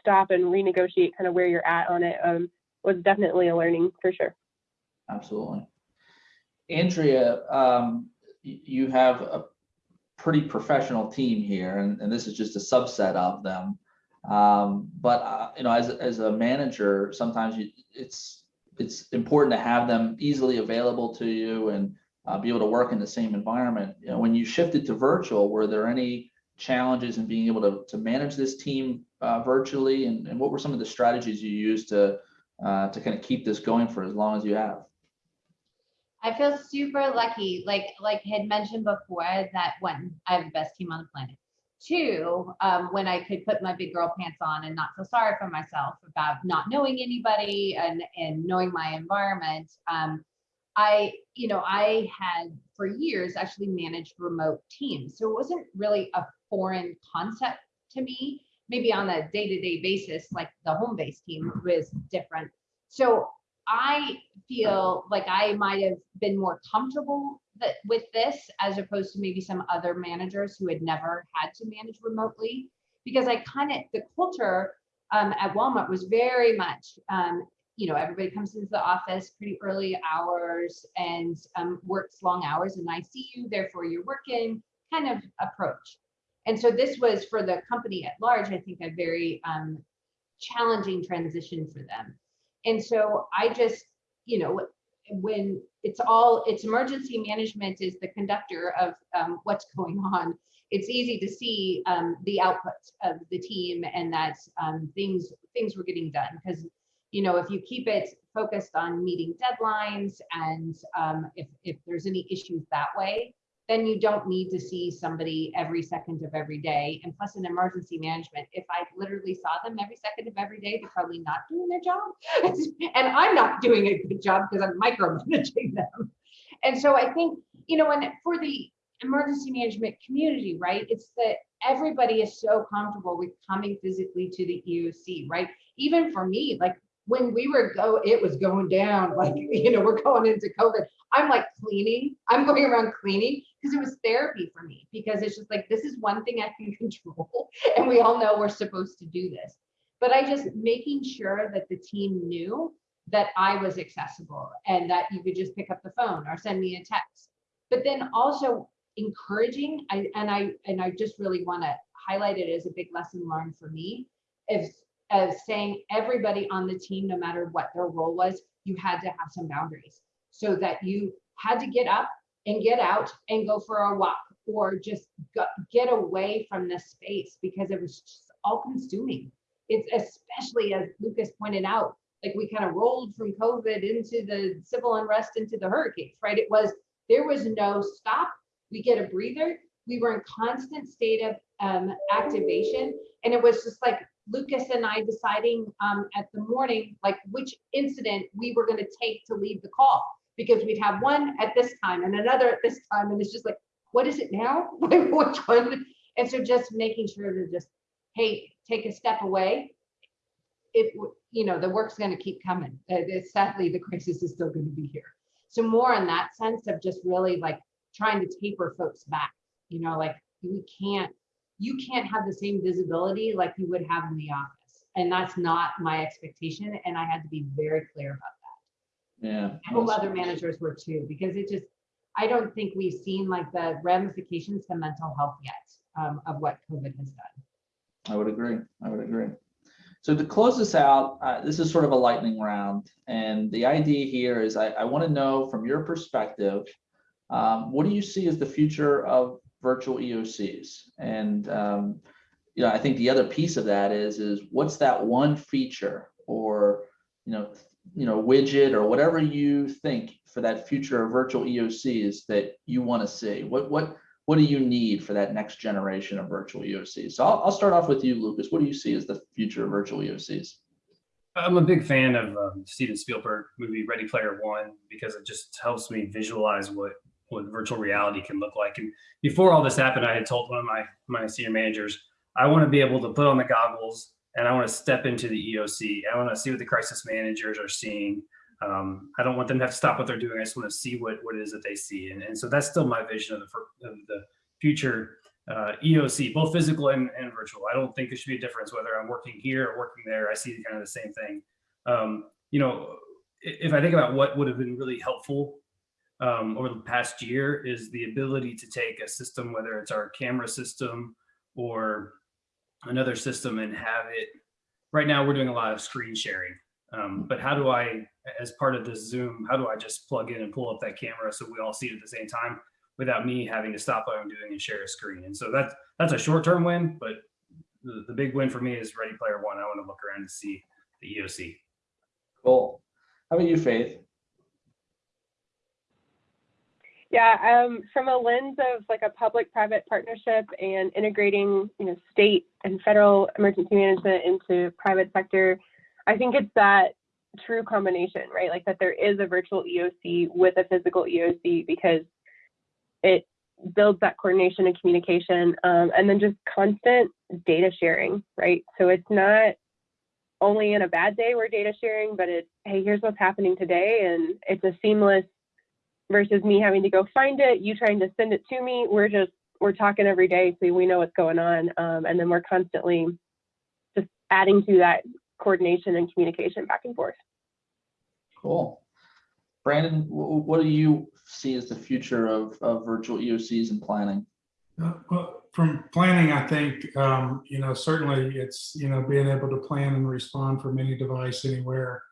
stop and renegotiate kind of where you're at on it um, was definitely a learning for sure. Absolutely. Andrea, um, you have a pretty professional team here, and, and this is just a subset of them. Um, but uh, you know, as as a manager, sometimes you, it's it's important to have them easily available to you and uh, be able to work in the same environment. You know, when you shifted to virtual, were there any challenges in being able to to manage this team uh, virtually, and, and what were some of the strategies you used to uh, to kind of keep this going for as long as you have? I feel super lucky, like like had mentioned before, that one, I have the best team on the planet. Two, um, when I could put my big girl pants on and not feel sorry for myself about not knowing anybody and and knowing my environment. Um, I, you know, I had for years actually managed remote teams, so it wasn't really a foreign concept to me. Maybe on a day-to-day basis, like the home-based team was different. So I feel like I might have been more comfortable that with this as opposed to maybe some other managers who had never had to manage remotely. Because I kind of, the culture um, at Walmart was very much, um, you know, everybody comes into the office pretty early hours and um, works long hours and I see you, therefore you're working kind of approach. And so this was for the company at large, I think a very um, challenging transition for them. And so I just, you know, when it's all, it's emergency management is the conductor of um, what's going on. It's easy to see um, the output of the team and that um, things things were getting done because, you know, if you keep it focused on meeting deadlines and um, if if there's any issues that way, then you don't need to see somebody every second of every day. And plus in emergency management, if I literally saw them every second of every day, they're probably not doing their job. (laughs) and I'm not doing a good job because I'm micromanaging them. And so I think, you know, and for the emergency management community, right, it's that everybody is so comfortable with coming physically to the EOC, right? Even for me, like when we were go, it was going down, (laughs) like, you know, we're going into COVID. I'm like cleaning, I'm going around cleaning because it was therapy for me because it's just like this is one thing I can (laughs) control and we all know we're supposed to do this. But I just making sure that the team knew that I was accessible and that you could just pick up the phone or send me a text. But then also encouraging I and I and I just really want to highlight it as a big lesson learned for me is of saying everybody on the team, no matter what their role was, you had to have some boundaries so that you had to get up and get out and go for a walk or just go, get away from the space because it was just all consuming. It's especially as Lucas pointed out, like we kind of rolled from COVID into the civil unrest into the hurricanes, right? It was, there was no stop. We get a breather. We were in constant state of um, activation. And it was just like Lucas and I deciding um, at the morning, like which incident we were going to take to leave the call because we'd have one at this time and another at this time. And it's just like, what is it now? (laughs) which one? And so just making sure to just, hey, take a step away. If, you know, the work's going to keep coming. Uh, sadly, the crisis is still going to be here. So more in that sense of just really like trying to taper folks back, you know, like we can't you can't have the same visibility like you would have in the office. And that's not my expectation. And I had to be very clear about. Yeah. I hope other managers were too, because it just, I don't think we've seen like the ramifications to mental health yet um, of what COVID has done. I would agree. I would agree. So to close this out, uh, this is sort of a lightning round. And the idea here is I, I want to know from your perspective, um, what do you see as the future of virtual EOCs. And um, you know, I think the other piece of that is is what's that one feature or you know, you know, widget or whatever you think for that future of virtual EOCs that you want to see. What what what do you need for that next generation of virtual EOCs? So I'll, I'll start off with you, Lucas. What do you see as the future of virtual EOCs? I'm a big fan of um, Steven Spielberg movie Ready Player One because it just helps me visualize what what virtual reality can look like. And before all this happened, I had told one of my my senior managers, I want to be able to put on the goggles and I want to step into the EOC. I want to see what the crisis managers are seeing. Um, I don't want them to have to stop what they're doing. I just want to see what, what it is that they see. And, and so that's still my vision of the, of the future uh, EOC, both physical and, and virtual. I don't think there should be a difference whether I'm working here or working there. I see kind of the same thing. Um, you know, if I think about what would have been really helpful um, over the past year is the ability to take a system, whether it's our camera system or another system and have it, right now we're doing a lot of screen sharing. Um, but how do I, as part of this Zoom, how do I just plug in and pull up that camera so we all see it at the same time without me having to stop what I'm doing and share a screen? And so that's, that's a short-term win, but the, the big win for me is Ready Player One. I want to look around and see the EOC. Cool. How about you, Faith? Yeah, um, from a lens of like a public-private partnership and integrating, you know, state and federal emergency management into private sector, I think it's that true combination, right? Like that there is a virtual EOC with a physical EOC because it builds that coordination and communication, um, and then just constant data sharing, right? So it's not only in a bad day we're data sharing, but it's, hey, here's what's happening today. And it's a seamless versus me having to go find it, you trying to send it to me. We're just, we're talking every day so we know what's going on. Um, and then we're constantly just adding to that coordination and communication back and forth. Cool. Brandon, what do you see as the future of, of virtual EOCs and planning? Uh, Well, from planning, I think, um, you know, certainly it's, you know, being able to plan and respond from any device anywhere.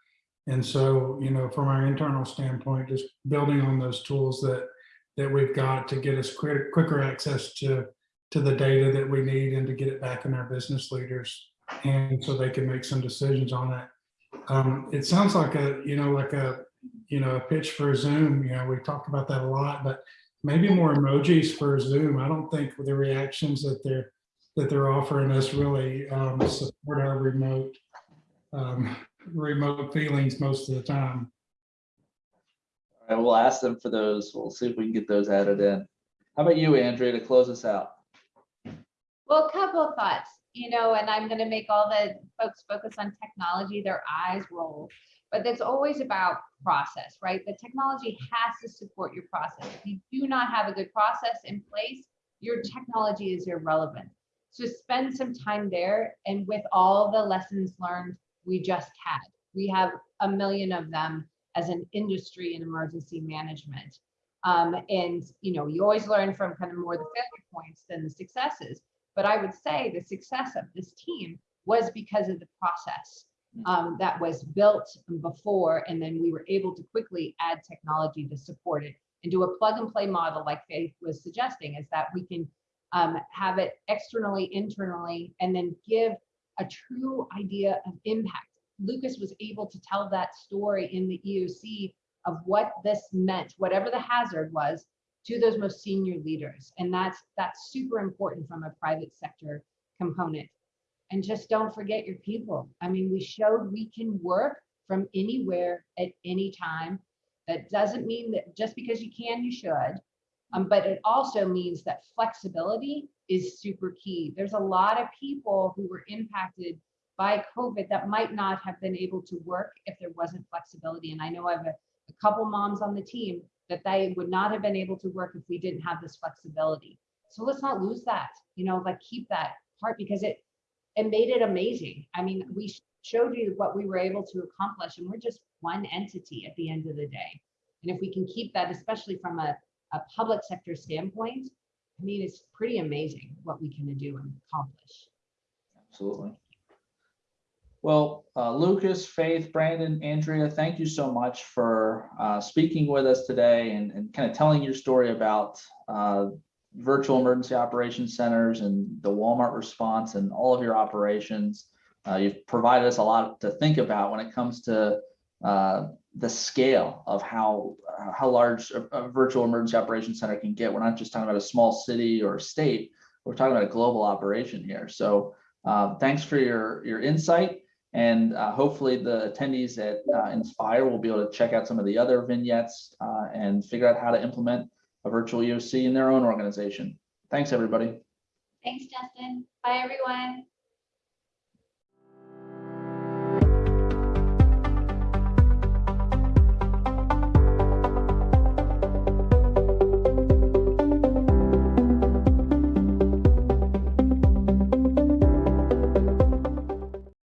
And so, you know, from our internal standpoint, just building on those tools that, that we've got to get us quick, quicker access to, to the data that we need and to get it back in our business leaders. And so they can make some decisions on it. Um, it sounds like a, you know, like a, you know, a pitch for Zoom, you know, we talked about that a lot, but maybe more emojis for Zoom. I don't think the reactions that they're that they're offering us really um, support our remote um, remote feelings most of the time. I will ask them for those. We'll see if we can get those added in. How about you, Andrea, to close us out? Well, a couple of thoughts, you know, and I'm going to make all the folks focus on technology, their eyes roll. But it's always about process, right? The technology has to support your process. If you do not have a good process in place, your technology is irrelevant. So spend some time there and with all the lessons learned we just had. We have a million of them as an industry in emergency management. Um, and you know, you always learn from kind of more the failure points than the successes. But I would say the success of this team was because of the process um, that was built before, and then we were able to quickly add technology to support it and do a plug and play model like Faith was suggesting, is that we can um, have it externally, internally, and then give a true idea of impact. Lucas was able to tell that story in the EOC of what this meant, whatever the hazard was, to those most senior leaders. And that's that's super important from a private sector component. And just don't forget your people. I mean, we showed we can work from anywhere at any time. That doesn't mean that just because you can, you should. Um, but it also means that flexibility is super key. There's a lot of people who were impacted by COVID that might not have been able to work if there wasn't flexibility. And I know I have a, a couple moms on the team that they would not have been able to work if we didn't have this flexibility. So let's not lose that, you know, like keep that part because it it made it amazing. I mean, we showed you what we were able to accomplish, and we're just one entity at the end of the day. And if we can keep that, especially from a, a public sector standpoint, I mean, it's pretty amazing what we can do and accomplish. Absolutely. Well, uh, Lucas, Faith, Brandon, Andrea, thank you so much for uh, speaking with us today and, and kind of telling your story about uh, virtual emergency operations centers and the Walmart response and all of your operations. Uh, you've provided us a lot to think about when it comes to uh, the scale of how uh, how large a, a virtual emergency operations center can get. We're not just talking about a small city or state. We're talking about a global operation here. So uh, thanks for your your insight. And uh, hopefully the attendees at uh, Inspire will be able to check out some of the other vignettes uh, and figure out how to implement a virtual EOC in their own organization. Thanks, everybody. Thanks, Justin. Bye, everyone.